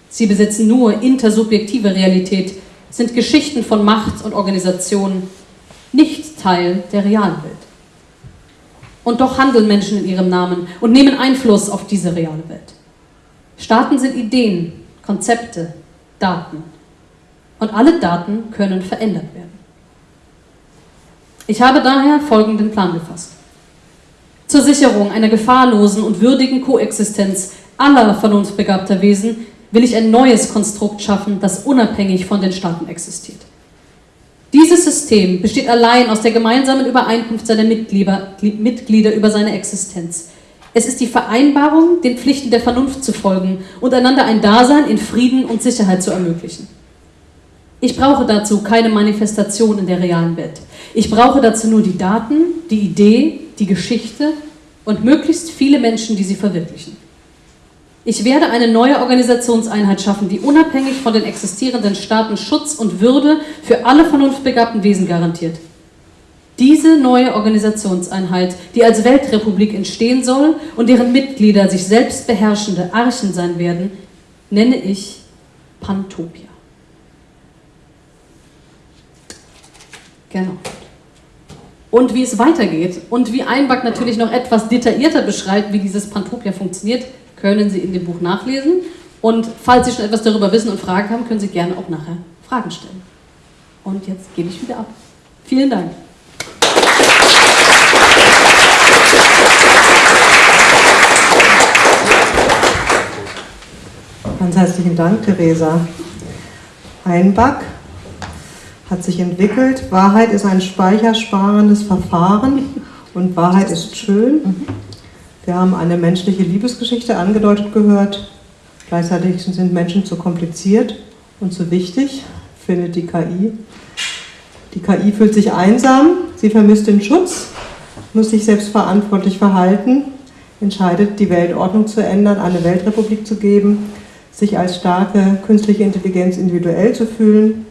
Sie besitzen nur intersubjektive Realität, sind Geschichten von Macht und Organisation, nicht Teil der realen Welt. Und doch handeln Menschen in ihrem Namen und nehmen Einfluss auf diese reale Welt. Staaten sind Ideen, Konzepte, Daten und alle Daten können verändert werden. Ich habe daher folgenden Plan gefasst. Zur Sicherung einer gefahrlosen und würdigen Koexistenz aller vernunftbegabter Wesen will ich ein neues Konstrukt schaffen, das unabhängig von den Staaten existiert. Dieses System besteht allein aus der gemeinsamen Übereinkunft seiner Mitglieder, Mitglieder über seine Existenz. Es ist die Vereinbarung, den Pflichten der Vernunft zu folgen und einander ein Dasein in Frieden und Sicherheit zu ermöglichen. Ich brauche dazu keine Manifestation in der realen Welt. Ich brauche dazu nur die Daten, die Idee, die Geschichte und möglichst viele Menschen, die sie verwirklichen. Ich werde eine neue Organisationseinheit schaffen, die unabhängig von den existierenden Staaten Schutz und Würde für alle vernunftbegabten Wesen garantiert. Diese neue Organisationseinheit, die als Weltrepublik entstehen soll und deren Mitglieder sich selbst beherrschende Archen sein werden, nenne ich Pantopia. Genau. Und wie es weitergeht und wie Einback natürlich noch etwas detaillierter beschreibt, wie dieses Pantopia funktioniert, können Sie in dem Buch nachlesen. Und falls Sie schon etwas darüber wissen und Fragen haben, können Sie gerne auch nachher Fragen stellen. Und jetzt gebe ich wieder ab. Vielen Dank.
Ganz herzlichen Dank, Theresa. Einback hat sich entwickelt. Wahrheit ist ein speichersparendes Verfahren und Wahrheit ist schön. Wir haben eine menschliche Liebesgeschichte angedeutet gehört. Gleichzeitig sind Menschen zu kompliziert und zu wichtig, findet die KI. Die KI fühlt sich einsam, sie vermisst den Schutz, muss sich selbstverantwortlich verhalten, entscheidet, die Weltordnung zu ändern, eine Weltrepublik zu geben, sich als starke künstliche Intelligenz individuell zu fühlen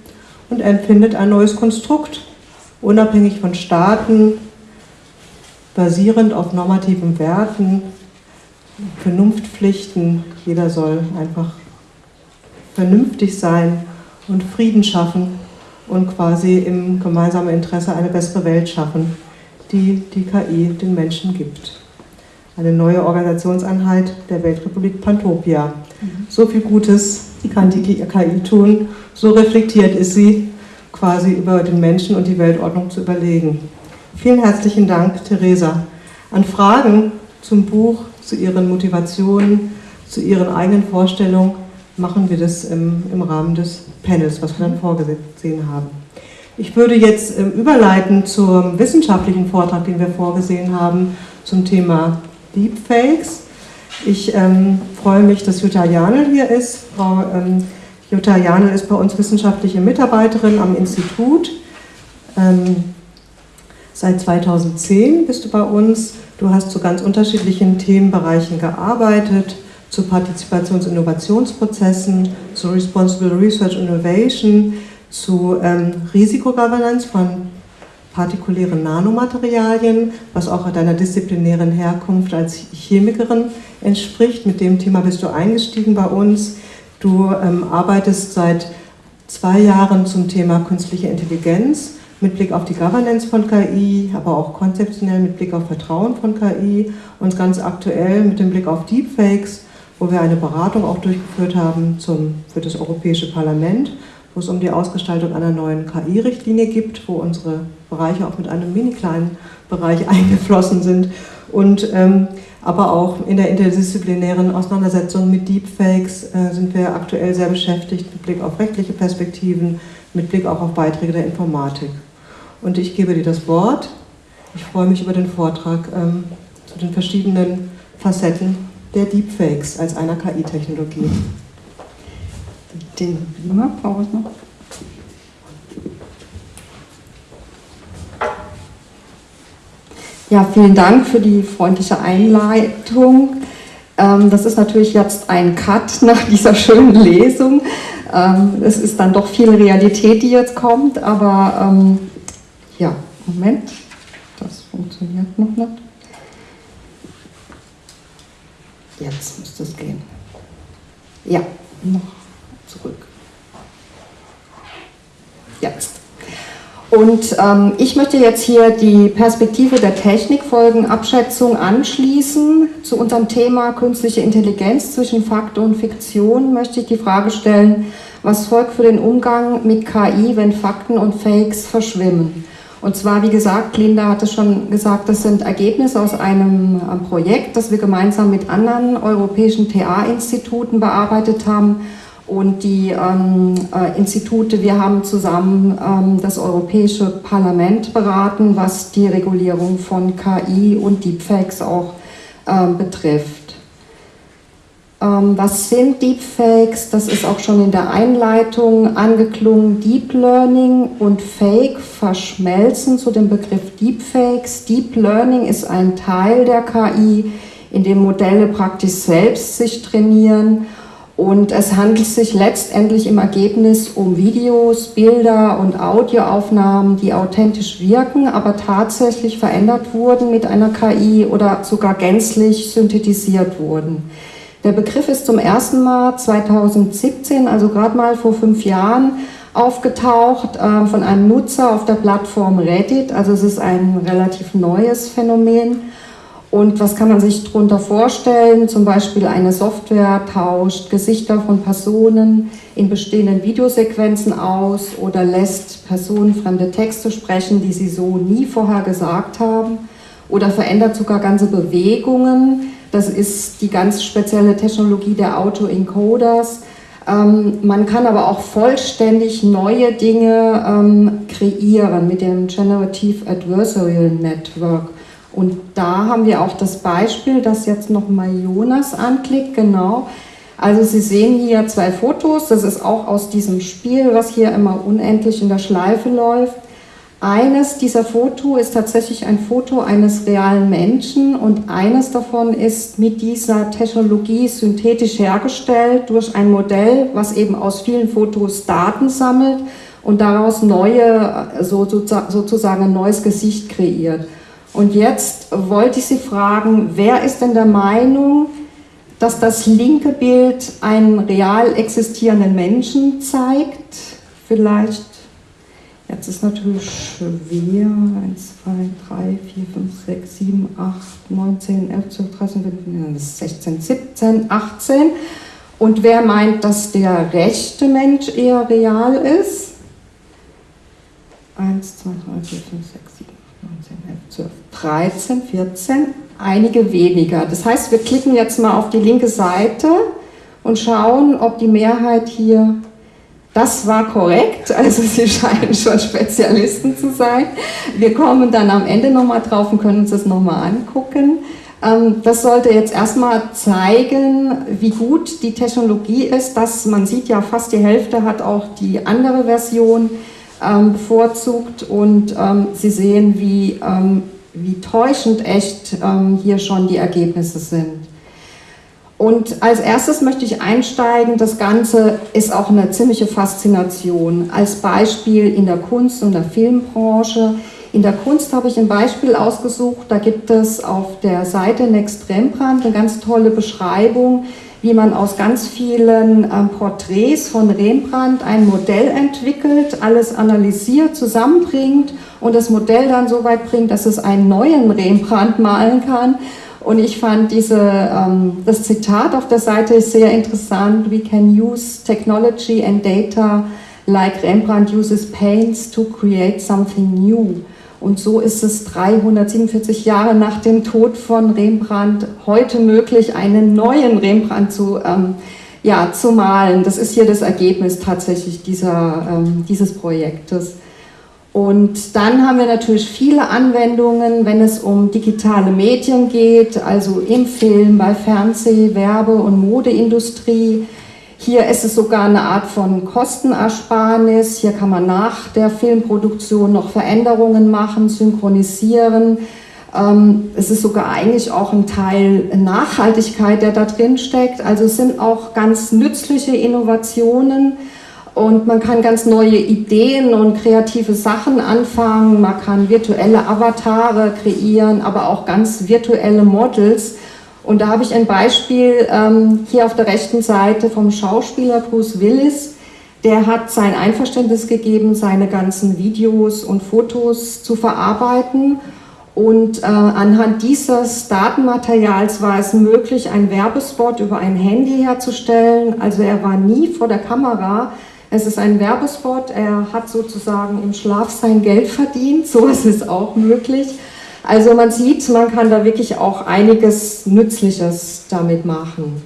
und empfindet ein neues Konstrukt, unabhängig von Staaten, basierend auf normativen Werten, Vernunftpflichten. Jeder soll einfach vernünftig sein und Frieden schaffen und quasi im gemeinsamen Interesse eine bessere Welt schaffen, die die KI den Menschen gibt. Eine neue Organisationseinheit der Weltrepublik Pantopia. So viel Gutes kann die KI tun, so reflektiert ist sie, quasi über den Menschen und die Weltordnung zu überlegen. Vielen herzlichen Dank, Theresa. An Fragen zum Buch, zu Ihren Motivationen, zu Ihren eigenen Vorstellungen machen wir das im, im Rahmen des Panels, was wir dann vorgesehen haben. Ich würde jetzt ähm, überleiten zum wissenschaftlichen Vortrag, den wir vorgesehen haben, zum Thema Deepfakes. Ich ähm, freue mich, dass Jutta Janel hier ist. Frau ähm, Jutta Janel ist bei uns wissenschaftliche Mitarbeiterin am Institut. Ähm, seit 2010 bist du bei uns. Du hast zu ganz unterschiedlichen Themenbereichen gearbeitet, zu Partizipations- und Innovationsprozessen, zu Responsible Research Innovation, zu ähm, Risikogovernance von partikulären Nanomaterialien, was auch deiner disziplinären Herkunft als Chemikerin entspricht. Mit dem Thema bist du eingestiegen bei uns. Du ähm, arbeitest seit zwei Jahren zum Thema künstliche Intelligenz mit Blick auf die Governance von KI, aber auch konzeptionell mit Blick auf Vertrauen von KI und ganz aktuell mit dem Blick auf Deepfakes, wo wir eine Beratung auch durchgeführt haben zum, für das Europäische Parlament wo es um die Ausgestaltung einer neuen KI-Richtlinie gibt, wo unsere Bereiche auch mit einem mini kleinen Bereich eingeflossen sind. Und, ähm, aber auch in der interdisziplinären Auseinandersetzung mit Deepfakes äh, sind wir aktuell sehr beschäftigt mit Blick auf rechtliche Perspektiven, mit Blick auch auf Beiträge der Informatik. Und ich gebe dir das Wort. Ich freue mich über den Vortrag ähm, zu den verschiedenen Facetten der Deepfakes als einer KI-Technologie
den Beamer brauche ich noch. Ja, vielen Dank für die freundliche Einleitung. Ähm, das ist natürlich jetzt ein Cut nach dieser schönen Lesung. Ähm, es ist dann doch viel Realität, die jetzt kommt, aber ähm, ja, Moment, das funktioniert noch nicht. Jetzt müsste es gehen. Ja, noch zurück. Jetzt. Und ähm, ich möchte jetzt hier die Perspektive der Technikfolgenabschätzung anschließen. Zu unserem Thema künstliche Intelligenz zwischen Fakt und Fiktion möchte ich die Frage stellen, was folgt für den Umgang mit KI, wenn Fakten und Fakes verschwimmen? Und zwar, wie gesagt, Linda hatte schon gesagt, das sind Ergebnisse aus einem Projekt, das wir gemeinsam mit anderen europäischen TA-Instituten bearbeitet haben und die ähm, äh, Institute. Wir haben zusammen ähm, das Europäische Parlament beraten, was die Regulierung von KI und Deepfakes auch äh, betrifft. Ähm, was sind Deepfakes? Das ist auch schon in der Einleitung angeklungen. Deep Learning und Fake verschmelzen zu dem Begriff Deepfakes. Deep Learning ist ein Teil der KI, in dem Modelle praktisch selbst sich trainieren und es handelt sich letztendlich im Ergebnis um Videos, Bilder und Audioaufnahmen, die authentisch wirken, aber tatsächlich verändert wurden mit einer KI oder sogar gänzlich synthetisiert wurden. Der Begriff ist zum ersten Mal 2017, also gerade mal vor fünf Jahren, aufgetaucht äh, von einem Nutzer auf der Plattform Reddit. Also es ist ein relativ neues Phänomen. Und was kann man sich darunter vorstellen? Zum Beispiel eine Software tauscht Gesichter von Personen in bestehenden Videosequenzen aus oder lässt personenfremde Texte sprechen, die sie so nie vorher gesagt haben oder verändert sogar ganze Bewegungen. Das ist die ganz spezielle Technologie der Autoencoders. Ähm, man kann aber auch vollständig neue Dinge ähm, kreieren mit dem Generative Adversarial Network. Und da haben wir auch das Beispiel, das jetzt nochmal Jonas anklickt, genau. Also Sie sehen hier zwei Fotos, das ist auch aus diesem Spiel, was hier immer unendlich in der Schleife läuft. Eines dieser Foto ist tatsächlich ein Foto eines realen Menschen und eines davon ist mit dieser Technologie synthetisch hergestellt durch ein Modell, was eben aus vielen Fotos Daten sammelt und daraus neue, so, sozusagen ein neues Gesicht kreiert. Und jetzt wollte ich Sie fragen, wer ist denn der Meinung, dass das linke Bild einen real existierenden Menschen zeigt? Vielleicht, jetzt ist natürlich schwer, 1, 2, 3, 4, 5, 6, 7, 8, 9, 10, 11, 12, 13, 15, 16, 17, 18. Und wer meint, dass der rechte Mensch eher real ist? 1, 2, 3, 4, 5, 6, 7, 19, 11, 12, 13, 14, einige weniger. Das heißt, wir klicken jetzt mal auf die linke Seite und schauen, ob die Mehrheit hier, das war korrekt, also Sie scheinen schon Spezialisten zu sein. Wir kommen dann am Ende nochmal drauf und können uns das nochmal angucken. Ähm, das sollte jetzt erstmal zeigen, wie gut die Technologie ist, dass man sieht ja fast die Hälfte hat auch die andere Version ähm, bevorzugt und ähm, Sie sehen, wie, ähm, wie täuschend echt ähm, hier schon die Ergebnisse sind. Und als erstes möchte ich einsteigen, das Ganze ist auch eine ziemliche Faszination. Als Beispiel in der Kunst- und der Filmbranche. In der Kunst habe ich ein Beispiel ausgesucht, da gibt es auf der Seite Next Rembrandt eine ganz tolle Beschreibung, wie man aus ganz vielen ähm, Porträts von Rembrandt ein Modell entwickelt, alles analysiert, zusammenbringt und das Modell dann so weit bringt, dass es einen neuen Rembrandt malen kann. Und ich fand diese, ähm, das Zitat auf der Seite sehr interessant. We can use technology and data like Rembrandt uses paints to create something new. Und so ist es 347 Jahre nach dem Tod von Rembrandt heute möglich, einen neuen Rembrandt zu, ähm, ja, zu malen. Das ist hier das Ergebnis tatsächlich dieser, ähm, dieses Projektes. Und dann haben wir natürlich viele Anwendungen, wenn es um digitale Medien geht, also im Film, bei Fernseh-, Werbe- und Modeindustrie. Hier ist es sogar eine Art von Kostenersparnis. Hier kann man nach der Filmproduktion noch Veränderungen machen, synchronisieren. Ähm, es ist sogar eigentlich auch ein Teil Nachhaltigkeit, der da drin steckt. Also es sind auch ganz nützliche Innovationen und man kann ganz neue Ideen und kreative Sachen anfangen. Man kann virtuelle Avatare kreieren, aber auch ganz virtuelle Models und da habe ich ein Beispiel ähm, hier auf der rechten Seite vom Schauspieler Bruce Willis. Der hat sein Einverständnis gegeben, seine ganzen Videos und Fotos zu verarbeiten. Und äh, anhand dieses Datenmaterials war es möglich, einen Werbespot über ein Handy herzustellen. Also er war nie vor der Kamera. Es ist ein Werbespot. Er hat sozusagen im Schlaf sein Geld verdient. So ist auch möglich. Also man sieht, man kann da wirklich auch einiges Nützliches damit machen.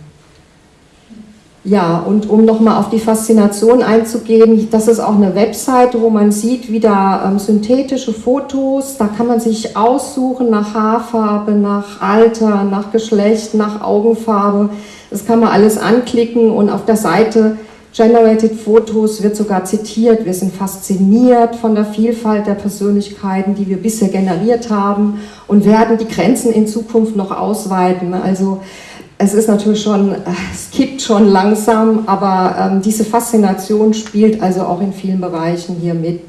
Ja, und um nochmal auf die Faszination einzugehen, das ist auch eine Webseite, wo man sieht wieder ähm, synthetische Fotos. Da kann man sich aussuchen nach Haarfarbe, nach Alter, nach Geschlecht, nach Augenfarbe. Das kann man alles anklicken und auf der Seite Generated Photos wird sogar zitiert, wir sind fasziniert von der Vielfalt der Persönlichkeiten, die wir bisher generiert haben und werden die Grenzen in Zukunft noch ausweiten. Also es ist natürlich schon, es kippt schon langsam, aber ähm, diese Faszination spielt also auch in vielen Bereichen hier mit.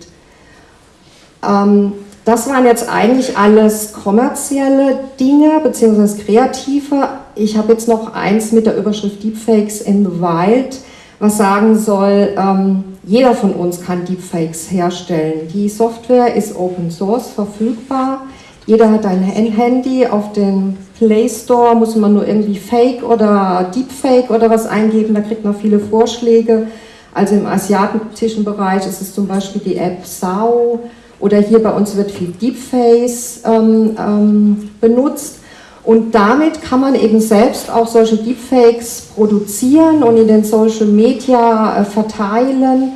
Ähm, das waren jetzt eigentlich alles kommerzielle Dinge, beziehungsweise kreative. Ich habe jetzt noch eins mit der Überschrift Deepfakes in the Wild was sagen soll, ähm, jeder von uns kann Deepfakes herstellen. Die Software ist Open Source verfügbar. Jeder hat ein Handy, auf dem Play Store muss man nur irgendwie Fake oder Deepfake oder was eingeben, da kriegt man viele Vorschläge. Also im asiatischen Bereich ist es zum Beispiel die App Sao oder hier bei uns wird viel Deepface ähm, ähm, benutzt. Und damit kann man eben selbst auch solche Deepfakes produzieren und in den Social Media äh, verteilen.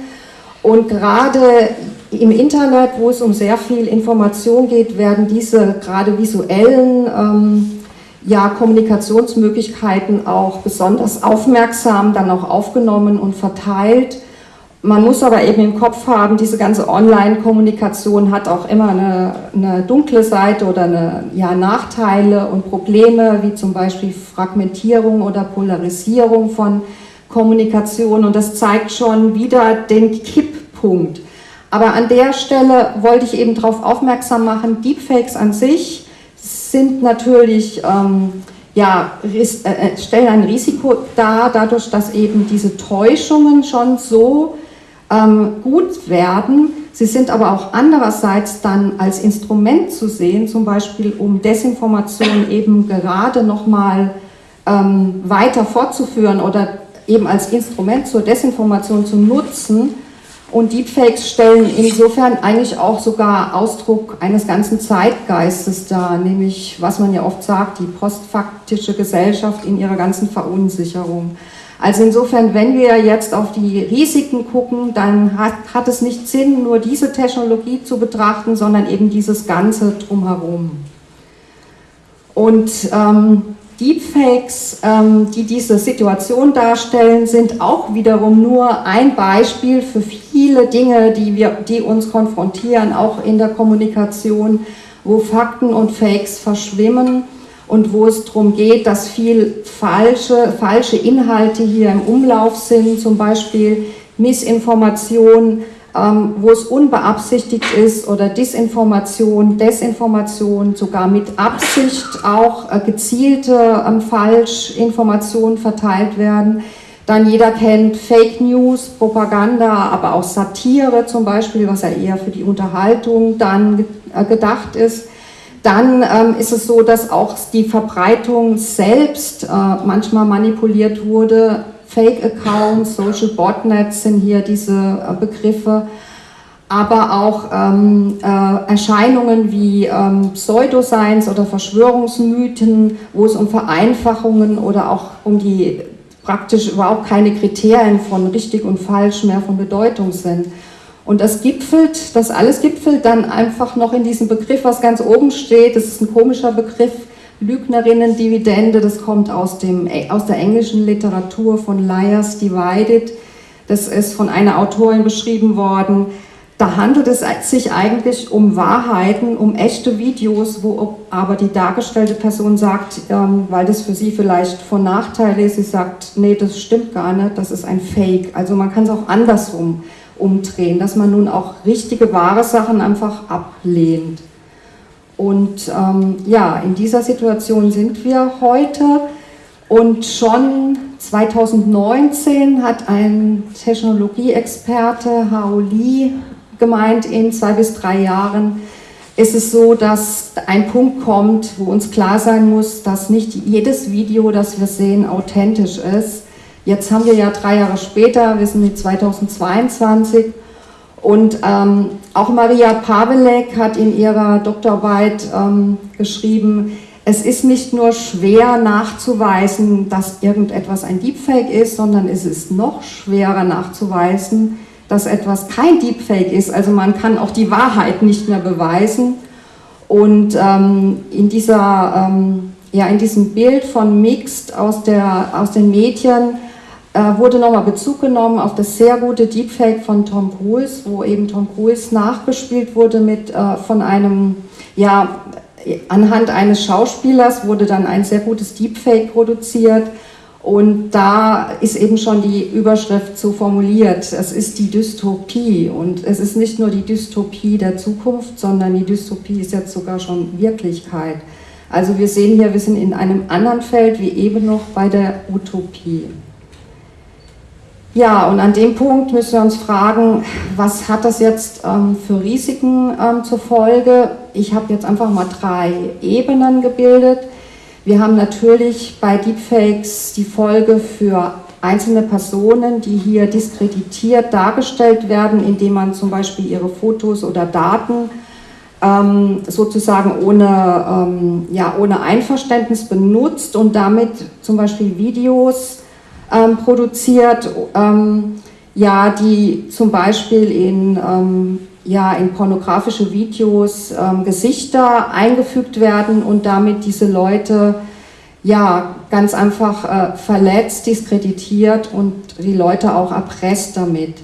Und gerade im Internet, wo es um sehr viel Information geht, werden diese gerade visuellen ähm, ja, Kommunikationsmöglichkeiten auch besonders aufmerksam dann auch aufgenommen und verteilt. Man muss aber eben im Kopf haben, diese ganze Online-Kommunikation hat auch immer eine, eine, dunkle Seite oder eine, ja, Nachteile und Probleme, wie zum Beispiel Fragmentierung oder Polarisierung von Kommunikation. Und das zeigt schon wieder den Kipppunkt. Aber an der Stelle wollte ich eben darauf aufmerksam machen, Deepfakes an sich sind natürlich, ähm, ja, äh, äh, stellen ein Risiko dar, dadurch, dass eben diese Täuschungen schon so ähm, gut werden. Sie sind aber auch andererseits dann als Instrument zu sehen, zum Beispiel um Desinformation eben gerade nochmal ähm, weiter fortzuführen oder eben als Instrument zur Desinformation zu nutzen. Und Deepfakes stellen insofern eigentlich auch sogar Ausdruck eines ganzen Zeitgeistes dar, nämlich was man ja oft sagt, die postfaktische Gesellschaft in ihrer ganzen Verunsicherung. Also insofern, wenn wir jetzt auf die Risiken gucken, dann hat, hat es nicht Sinn, nur diese Technologie zu betrachten, sondern eben dieses Ganze drumherum. Und ähm, Deepfakes, ähm, die diese Situation darstellen, sind auch wiederum nur ein Beispiel für viele Dinge, die, wir, die uns konfrontieren, auch in der Kommunikation, wo Fakten und Fakes verschwimmen und wo es darum geht, dass viel falsche, falsche Inhalte hier im Umlauf sind, zum Beispiel Missinformation, ähm, wo es unbeabsichtigt ist oder Disinformation, Desinformation, sogar mit Absicht auch äh, gezielte ähm, Falschinformationen verteilt werden. Dann jeder kennt Fake News, Propaganda, aber auch Satire zum Beispiel, was ja eher für die Unterhaltung dann äh, gedacht ist. Dann ähm, ist es so, dass auch die Verbreitung selbst äh, manchmal manipuliert wurde. Fake-Accounts, Social Botnets sind hier diese äh, Begriffe, aber auch ähm, äh, Erscheinungen wie ähm, Pseudoscience oder Verschwörungsmythen, wo es um Vereinfachungen oder auch um die praktisch überhaupt keine Kriterien von richtig und falsch mehr von Bedeutung sind. Und das gipfelt, das alles gipfelt dann einfach noch in diesem Begriff, was ganz oben steht. Das ist ein komischer Begriff, Lügnerinnen-Dividende. Das kommt aus, dem, aus der englischen Literatur von Liars Divided. Das ist von einer Autorin beschrieben worden. Da handelt es sich eigentlich um Wahrheiten, um echte Videos, wo aber die dargestellte Person sagt, ähm, weil das für sie vielleicht von Nachteil ist, sie sagt, nee, das stimmt gar nicht, das ist ein Fake. Also man kann es auch andersrum umdrehen, dass man nun auch richtige, wahre Sachen einfach ablehnt. Und ähm, ja, in dieser Situation sind wir heute und schon 2019 hat ein Technologieexperte, Hao Li, gemeint, in zwei bis drei Jahren ist es so, dass ein Punkt kommt, wo uns klar sein muss, dass nicht jedes Video, das wir sehen, authentisch ist, Jetzt haben wir ja drei Jahre später, wir sind jetzt 2022 und ähm, auch Maria Pavelek hat in ihrer Doktorarbeit ähm, geschrieben, es ist nicht nur schwer nachzuweisen, dass irgendetwas ein Deepfake ist, sondern es ist noch schwerer nachzuweisen, dass etwas kein Deepfake ist. Also man kann auch die Wahrheit nicht mehr beweisen. Und ähm, in, dieser, ähm, ja, in diesem Bild von Mixed aus, der, aus den Medien wurde nochmal Bezug genommen auf das sehr gute Deepfake von Tom Cruise, wo eben Tom Cruise nachgespielt wurde mit äh, von einem, ja, anhand eines Schauspielers wurde dann ein sehr gutes Deepfake produziert und da ist eben schon die Überschrift so formuliert, es ist die Dystopie und es ist nicht nur die Dystopie der Zukunft, sondern die Dystopie ist jetzt sogar schon Wirklichkeit. Also wir sehen hier, wir sind in einem anderen Feld wie eben noch bei der Utopie. Ja, und an dem Punkt müssen wir uns fragen, was hat das jetzt ähm, für Risiken ähm, zur Folge? Ich habe jetzt einfach mal drei Ebenen gebildet. Wir haben natürlich bei Deepfakes die Folge für einzelne Personen, die hier diskreditiert dargestellt werden, indem man zum Beispiel ihre Fotos oder Daten ähm, sozusagen ohne, ähm, ja, ohne Einverständnis benutzt und damit zum Beispiel Videos ähm, produziert, ähm, ja, die zum Beispiel in, ähm, ja, in pornografische Videos ähm, Gesichter eingefügt werden und damit diese Leute ja, ganz einfach äh, verletzt, diskreditiert und die Leute auch erpresst damit.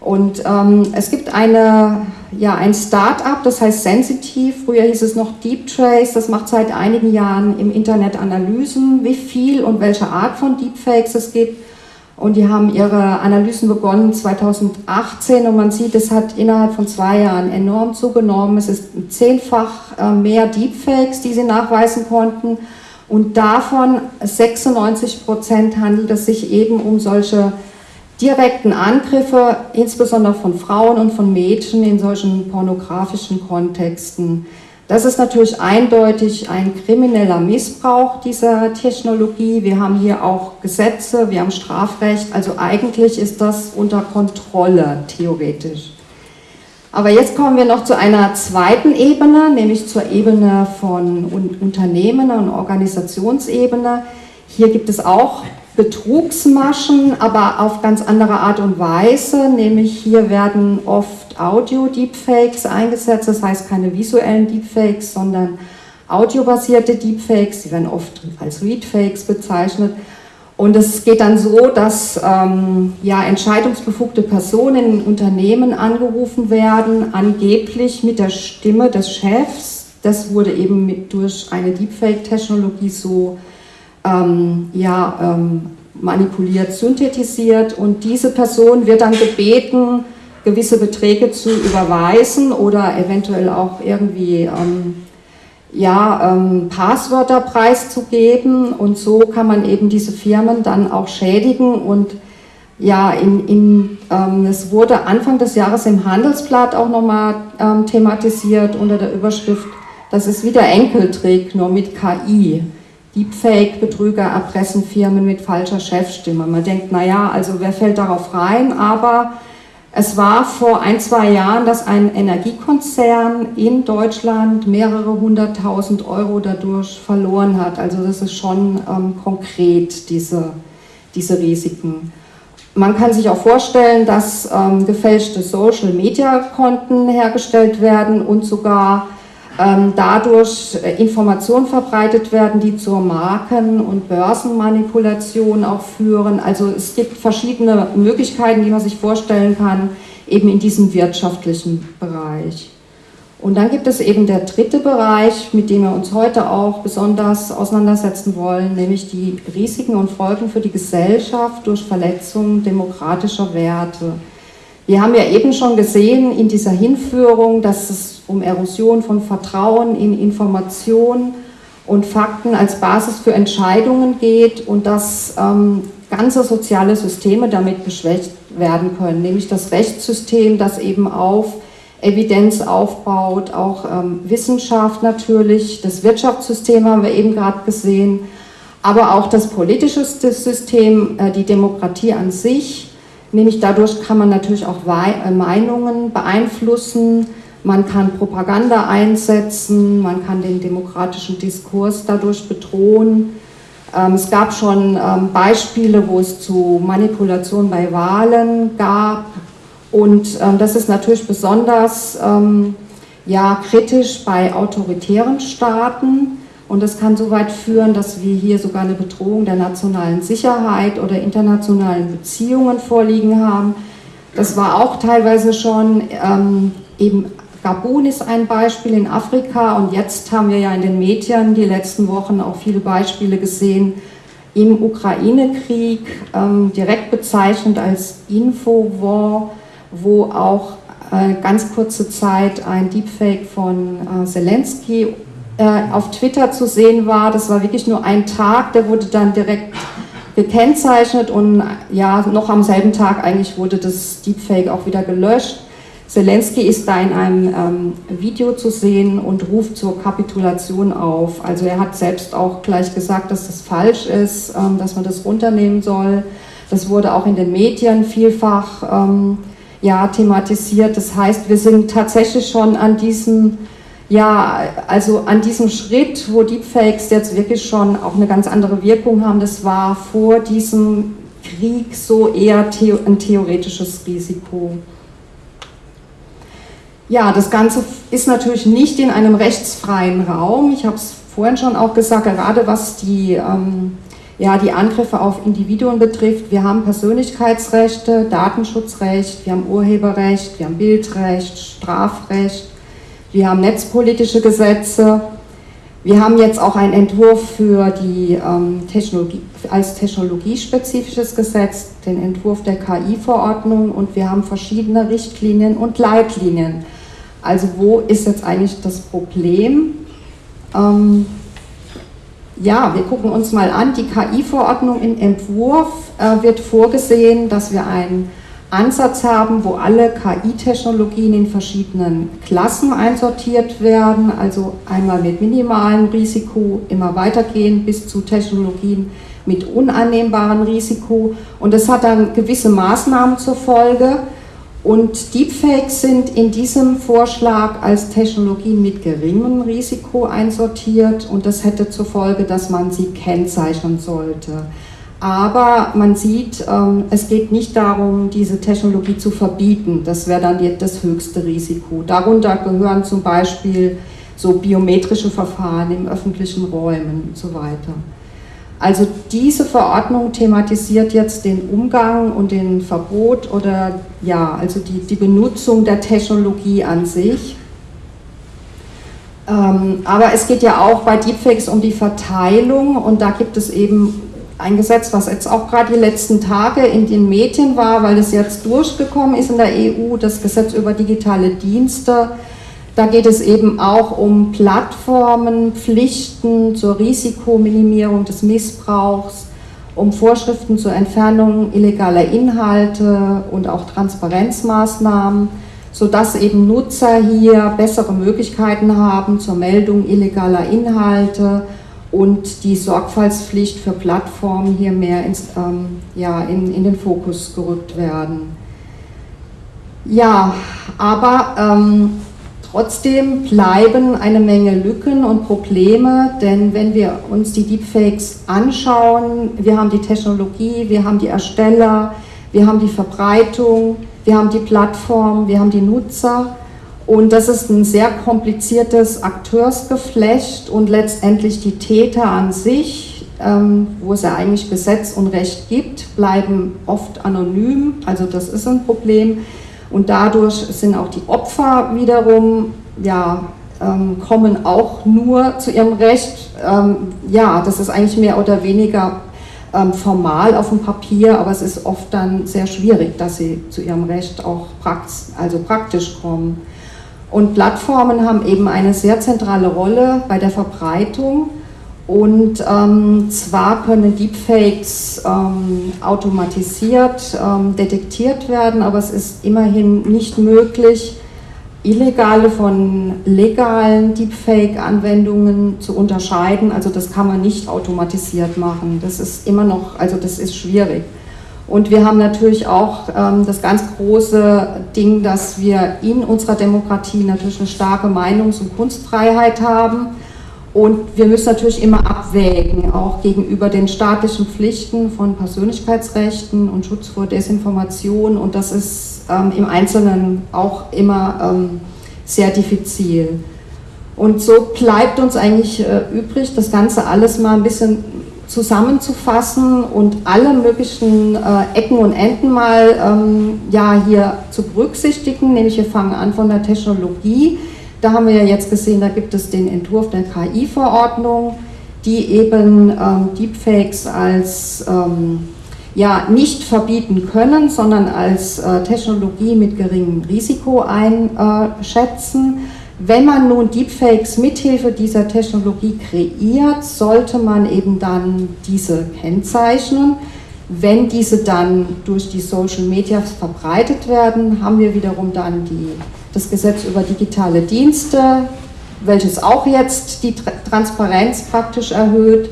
Und ähm, es gibt eine, ja, ein Start-up, das heißt Sensitive, früher hieß es noch Deep Trace, das macht seit einigen Jahren im Internet Analysen, wie viel und welche Art von Deepfakes es gibt. Und die haben ihre Analysen begonnen 2018 und man sieht, es hat innerhalb von zwei Jahren enorm zugenommen. Es ist zehnfach äh, mehr Deepfakes, die sie nachweisen konnten. Und davon 96 Prozent handelt es sich eben um solche direkten Angriffe, insbesondere von Frauen und von Mädchen in solchen pornografischen Kontexten. Das ist natürlich eindeutig ein krimineller Missbrauch dieser Technologie. Wir haben hier auch Gesetze, wir haben Strafrecht, also eigentlich ist das unter Kontrolle theoretisch. Aber jetzt kommen wir noch zu einer zweiten Ebene, nämlich zur Ebene von Unternehmen und Organisationsebene. Hier gibt es auch Betrugsmaschen, aber auf ganz andere Art und Weise, nämlich hier werden oft Audio-Deepfakes eingesetzt, das heißt keine visuellen Deepfakes, sondern audiobasierte Deepfakes, die werden oft als Readfakes bezeichnet. Und es geht dann so, dass ähm, ja, entscheidungsbefugte Personen in Unternehmen angerufen werden, angeblich mit der Stimme des Chefs. Das wurde eben mit, durch eine Deepfake-Technologie so ähm, ja, ähm, manipuliert, synthetisiert. Und diese Person wird dann gebeten, gewisse Beträge zu überweisen oder eventuell auch irgendwie ähm, ja, ähm, Passwörter preiszugeben. Und so kann man eben diese Firmen dann auch schädigen. Und ja, in, in, ähm, es wurde Anfang des Jahres im Handelsblatt auch nochmal ähm, thematisiert unter der Überschrift, das ist wieder Enkeltrick, nur mit KI. Deepfake-Betrüger erpressen Firmen mit falscher Chefstimme. Man denkt, naja, also wer fällt darauf rein? Aber es war vor ein, zwei Jahren, dass ein Energiekonzern in Deutschland mehrere hunderttausend Euro dadurch verloren hat. Also das ist schon ähm, konkret, diese, diese Risiken. Man kann sich auch vorstellen, dass ähm, gefälschte Social-Media-Konten hergestellt werden und sogar dadurch äh, Informationen verbreitet werden, die zur Marken- und Börsenmanipulation auch führen. Also es gibt verschiedene Möglichkeiten, die man sich vorstellen kann, eben in diesem wirtschaftlichen Bereich. Und dann gibt es eben der dritte Bereich, mit dem wir uns heute auch besonders auseinandersetzen wollen, nämlich die Risiken und Folgen für die Gesellschaft durch Verletzung demokratischer Werte. Wir haben ja eben schon gesehen in dieser Hinführung, dass es um Erosion von Vertrauen in Information und Fakten als Basis für Entscheidungen geht und dass ähm, ganze soziale Systeme damit geschwächt werden können, nämlich das Rechtssystem, das eben auf Evidenz aufbaut, auch ähm, Wissenschaft natürlich, das Wirtschaftssystem haben wir eben gerade gesehen, aber auch das politische System, äh, die Demokratie an sich, Nämlich dadurch kann man natürlich auch äh, Meinungen beeinflussen, man kann Propaganda einsetzen, man kann den demokratischen Diskurs dadurch bedrohen. Ähm, es gab schon ähm, Beispiele, wo es zu Manipulation bei Wahlen gab und ähm, das ist natürlich besonders ja, kritisch bei autoritären Staaten. Und das kann so weit führen, dass wir hier sogar eine Bedrohung der nationalen Sicherheit oder internationalen Beziehungen vorliegen haben. Das war auch teilweise schon, ähm, eben Gabun ist ein Beispiel in Afrika und jetzt haben wir ja in den Medien die letzten Wochen auch viele Beispiele gesehen im Ukraine-Krieg, ähm, direkt bezeichnet als Infowar, wo auch äh, ganz kurze Zeit ein Deepfake von äh, Zelensky äh, auf Twitter zu sehen war. Das war wirklich nur ein Tag, der wurde dann direkt gekennzeichnet und ja, noch am selben Tag eigentlich wurde das Deepfake auch wieder gelöscht. Zelensky ist da in einem ähm, Video zu sehen und ruft zur Kapitulation auf. Also er hat selbst auch gleich gesagt, dass das falsch ist, ähm, dass man das runternehmen soll. Das wurde auch in den Medien vielfach ähm, ja, thematisiert. Das heißt, wir sind tatsächlich schon an diesem, ja, also an diesem Schritt, wo Deepfakes jetzt wirklich schon auch eine ganz andere Wirkung haben. Das war vor diesem Krieg so eher ein theoretisches Risiko. Ja, das Ganze ist natürlich nicht in einem rechtsfreien Raum. Ich habe es vorhin schon auch gesagt, gerade was die, ähm, ja, die Angriffe auf Individuen betrifft. Wir haben Persönlichkeitsrechte, Datenschutzrecht, wir haben Urheberrecht, wir haben Bildrecht, Strafrecht, wir haben netzpolitische Gesetze. Wir haben jetzt auch einen Entwurf für die ähm, Technologie, als technologiespezifisches Gesetz, den Entwurf der KI-Verordnung und wir haben verschiedene Richtlinien und Leitlinien. Also wo ist jetzt eigentlich das Problem? Ähm, ja, wir gucken uns mal an, die KI-Verordnung im Entwurf äh, wird vorgesehen, dass wir einen Ansatz haben, wo alle KI-Technologien in verschiedenen Klassen einsortiert werden, also einmal mit minimalem Risiko immer weitergehen bis zu Technologien mit unannehmbarem Risiko. Und das hat dann gewisse Maßnahmen zur Folge. Und Deepfakes sind in diesem Vorschlag als Technologien mit geringem Risiko einsortiert und das hätte zur Folge, dass man sie kennzeichnen sollte. Aber man sieht, ähm, es geht nicht darum, diese Technologie zu verbieten. Das wäre dann das höchste Risiko. Darunter gehören zum Beispiel so biometrische Verfahren im öffentlichen Räumen und so weiter. Also diese Verordnung thematisiert jetzt den Umgang und den Verbot oder ja, also die, die Benutzung der Technologie an sich. Ähm, aber es geht ja auch bei Deepfakes um die Verteilung und da gibt es eben ein Gesetz, was jetzt auch gerade die letzten Tage in den Medien war, weil es jetzt durchgekommen ist in der EU, das Gesetz über digitale Dienste. Da geht es eben auch um Plattformen, Pflichten zur Risikominimierung des Missbrauchs, um Vorschriften zur Entfernung illegaler Inhalte und auch Transparenzmaßnahmen, sodass eben Nutzer hier bessere Möglichkeiten haben zur Meldung illegaler Inhalte und die Sorgfaltspflicht für Plattformen hier mehr ins, ähm, ja, in, in den Fokus gerückt werden. Ja, aber ähm, Trotzdem bleiben eine Menge Lücken und Probleme, denn wenn wir uns die Deepfakes anschauen, wir haben die Technologie, wir haben die Ersteller, wir haben die Verbreitung, wir haben die Plattform, wir haben die Nutzer und das ist ein sehr kompliziertes Akteursgeflecht und letztendlich die Täter an sich, ähm, wo es ja eigentlich Gesetz und Recht gibt, bleiben oft anonym, also das ist ein Problem. Und dadurch sind auch die Opfer wiederum, ja, ähm, kommen auch nur zu ihrem Recht. Ähm, ja, das ist eigentlich mehr oder weniger formal auf dem Papier, aber es ist oft dann sehr schwierig, dass sie zu ihrem Recht auch praktisch, also praktisch kommen. Und Plattformen haben eben eine sehr zentrale Rolle bei der Verbreitung und ähm, zwar können Deepfakes ähm, automatisiert ähm, detektiert werden, aber es ist immerhin nicht möglich, illegale von legalen Deepfake-Anwendungen zu unterscheiden. Also das kann man nicht automatisiert machen. Das ist immer noch, also das ist schwierig. Und wir haben natürlich auch ähm, das ganz große Ding, dass wir in unserer Demokratie natürlich eine starke Meinungs- und Kunstfreiheit haben und wir müssen natürlich immer abwägen, auch gegenüber den staatlichen Pflichten von Persönlichkeitsrechten und Schutz vor Desinformation. Und das ist ähm, im Einzelnen auch immer ähm, sehr diffizil. Und so bleibt uns eigentlich äh, übrig, das Ganze alles mal ein bisschen zusammenzufassen und alle möglichen äh, Ecken und Enden mal ähm, ja, hier zu berücksichtigen. Nämlich wir fangen an von der Technologie da haben wir ja jetzt gesehen, da gibt es den Entwurf der KI-Verordnung, die eben ähm, Deepfakes als ähm, ja, nicht verbieten können, sondern als äh, Technologie mit geringem Risiko einschätzen. Wenn man nun Deepfakes mithilfe dieser Technologie kreiert, sollte man eben dann diese kennzeichnen. Wenn diese dann durch die Social Media verbreitet werden, haben wir wiederum dann die, das Gesetz über digitale Dienste, welches auch jetzt die Transparenz praktisch erhöht.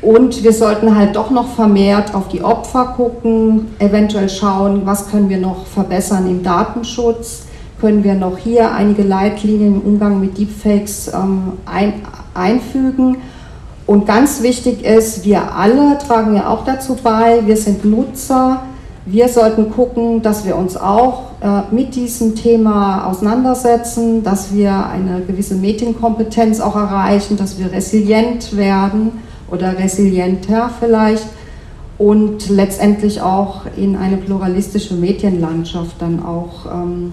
Und wir sollten halt doch noch vermehrt auf die Opfer gucken, eventuell schauen, was können wir noch verbessern im Datenschutz, können wir noch hier einige Leitlinien im Umgang mit Deepfakes ähm, ein, einfügen. Und ganz wichtig ist, wir alle tragen ja auch dazu bei, wir sind Nutzer, wir sollten gucken, dass wir uns auch äh, mit diesem Thema auseinandersetzen, dass wir eine gewisse Medienkompetenz auch erreichen, dass wir resilient werden oder resilienter vielleicht und letztendlich auch in eine pluralistische Medienlandschaft dann auch ähm,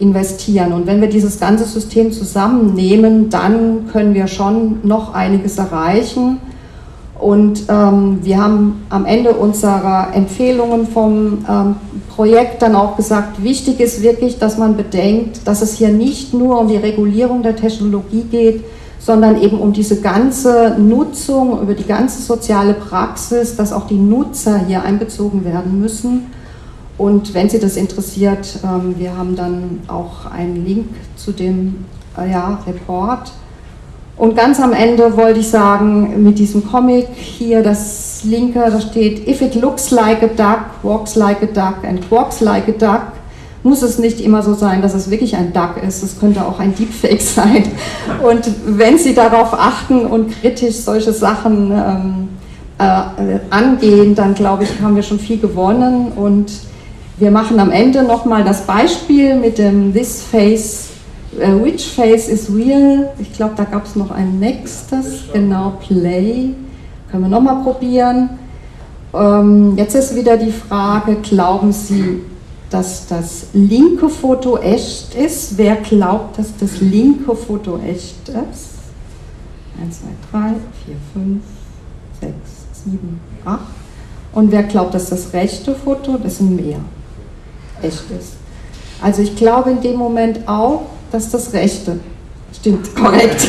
investieren. Und wenn wir dieses ganze System zusammennehmen, dann können wir schon noch einiges erreichen. Und ähm, wir haben am Ende unserer Empfehlungen vom ähm, Projekt dann auch gesagt, wichtig ist wirklich, dass man bedenkt, dass es hier nicht nur um die Regulierung der Technologie geht, sondern eben um diese ganze Nutzung, über die ganze soziale Praxis, dass auch die Nutzer hier einbezogen werden müssen. Und wenn Sie das interessiert, ähm, wir haben dann auch einen Link zu dem äh, ja, Report. Und ganz am Ende wollte ich sagen, mit diesem Comic hier, das linke, da steht, if it looks like a duck, walks like a duck and walks like a duck, muss es nicht immer so sein, dass es wirklich ein Duck ist. Es könnte auch ein Deepfake sein. Und wenn Sie darauf achten und kritisch solche Sachen ähm, äh, angehen, dann glaube ich, haben wir schon viel gewonnen. Und wir machen am Ende nochmal das Beispiel mit dem This Face, uh, Which Face is Real. Ich glaube, da gab es noch ein nächstes, genau, Play. Können wir nochmal probieren. Ähm, jetzt ist wieder die Frage, glauben Sie, dass das linke Foto echt ist. Wer glaubt, dass das linke Foto echt ist? 1, 2, 3, 4, 5, 6, 7, 8. Und wer glaubt, dass das rechte Foto, das sind mehr, echt ist? Also ich glaube in dem Moment auch, dass das rechte Stimmt, korrekt.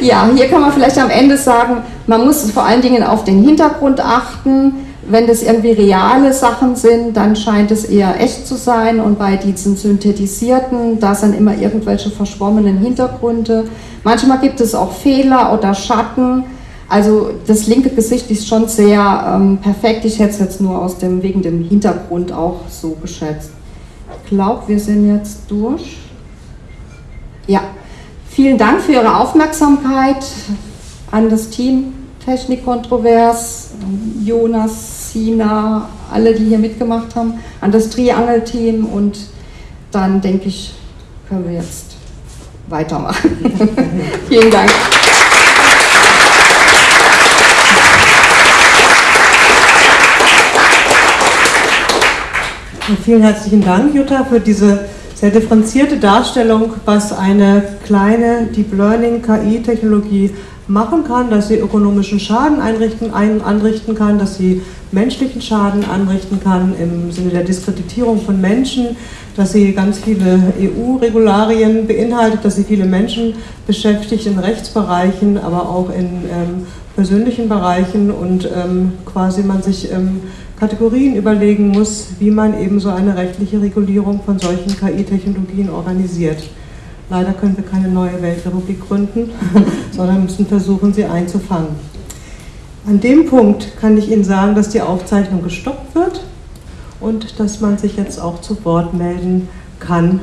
ja, hier kann man vielleicht am Ende sagen, man muss vor allen Dingen auf den Hintergrund achten. Wenn das irgendwie reale Sachen sind, dann scheint es eher echt zu sein und bei diesen synthetisierten, da sind immer irgendwelche verschwommenen Hintergründe. Manchmal gibt es auch Fehler oder Schatten. Also das linke Gesicht ist schon sehr ähm, perfekt. Ich hätte es jetzt nur aus dem, wegen dem Hintergrund auch so geschätzt. Ich glaube, wir sind jetzt durch. Ja, vielen Dank für Ihre Aufmerksamkeit an das Team Technik Kontrovers, Jonas, Sina, alle, die hier mitgemacht haben, an das Triangel-Team und dann denke ich, können wir jetzt weitermachen. Vielen Dank.
Vielen herzlichen Dank, Jutta, für diese sehr differenzierte Darstellung, was eine kleine Deep Learning KI-Technologie machen kann, dass sie ökonomischen Schaden einrichten, ein, anrichten kann, dass sie menschlichen Schaden anrichten kann im Sinne der Diskreditierung von Menschen, dass sie ganz viele EU-Regularien beinhaltet, dass sie viele Menschen beschäftigt in Rechtsbereichen, aber auch in ähm, persönlichen Bereichen und ähm, quasi man sich ähm, Kategorien überlegen muss, wie man eben so eine rechtliche Regulierung von solchen KI-Technologien organisiert. Leider können wir keine neue Weltrepublik gründen, sondern müssen versuchen, sie einzufangen. An dem Punkt kann ich Ihnen sagen, dass die Aufzeichnung gestoppt wird und dass man sich jetzt auch zu Wort melden kann.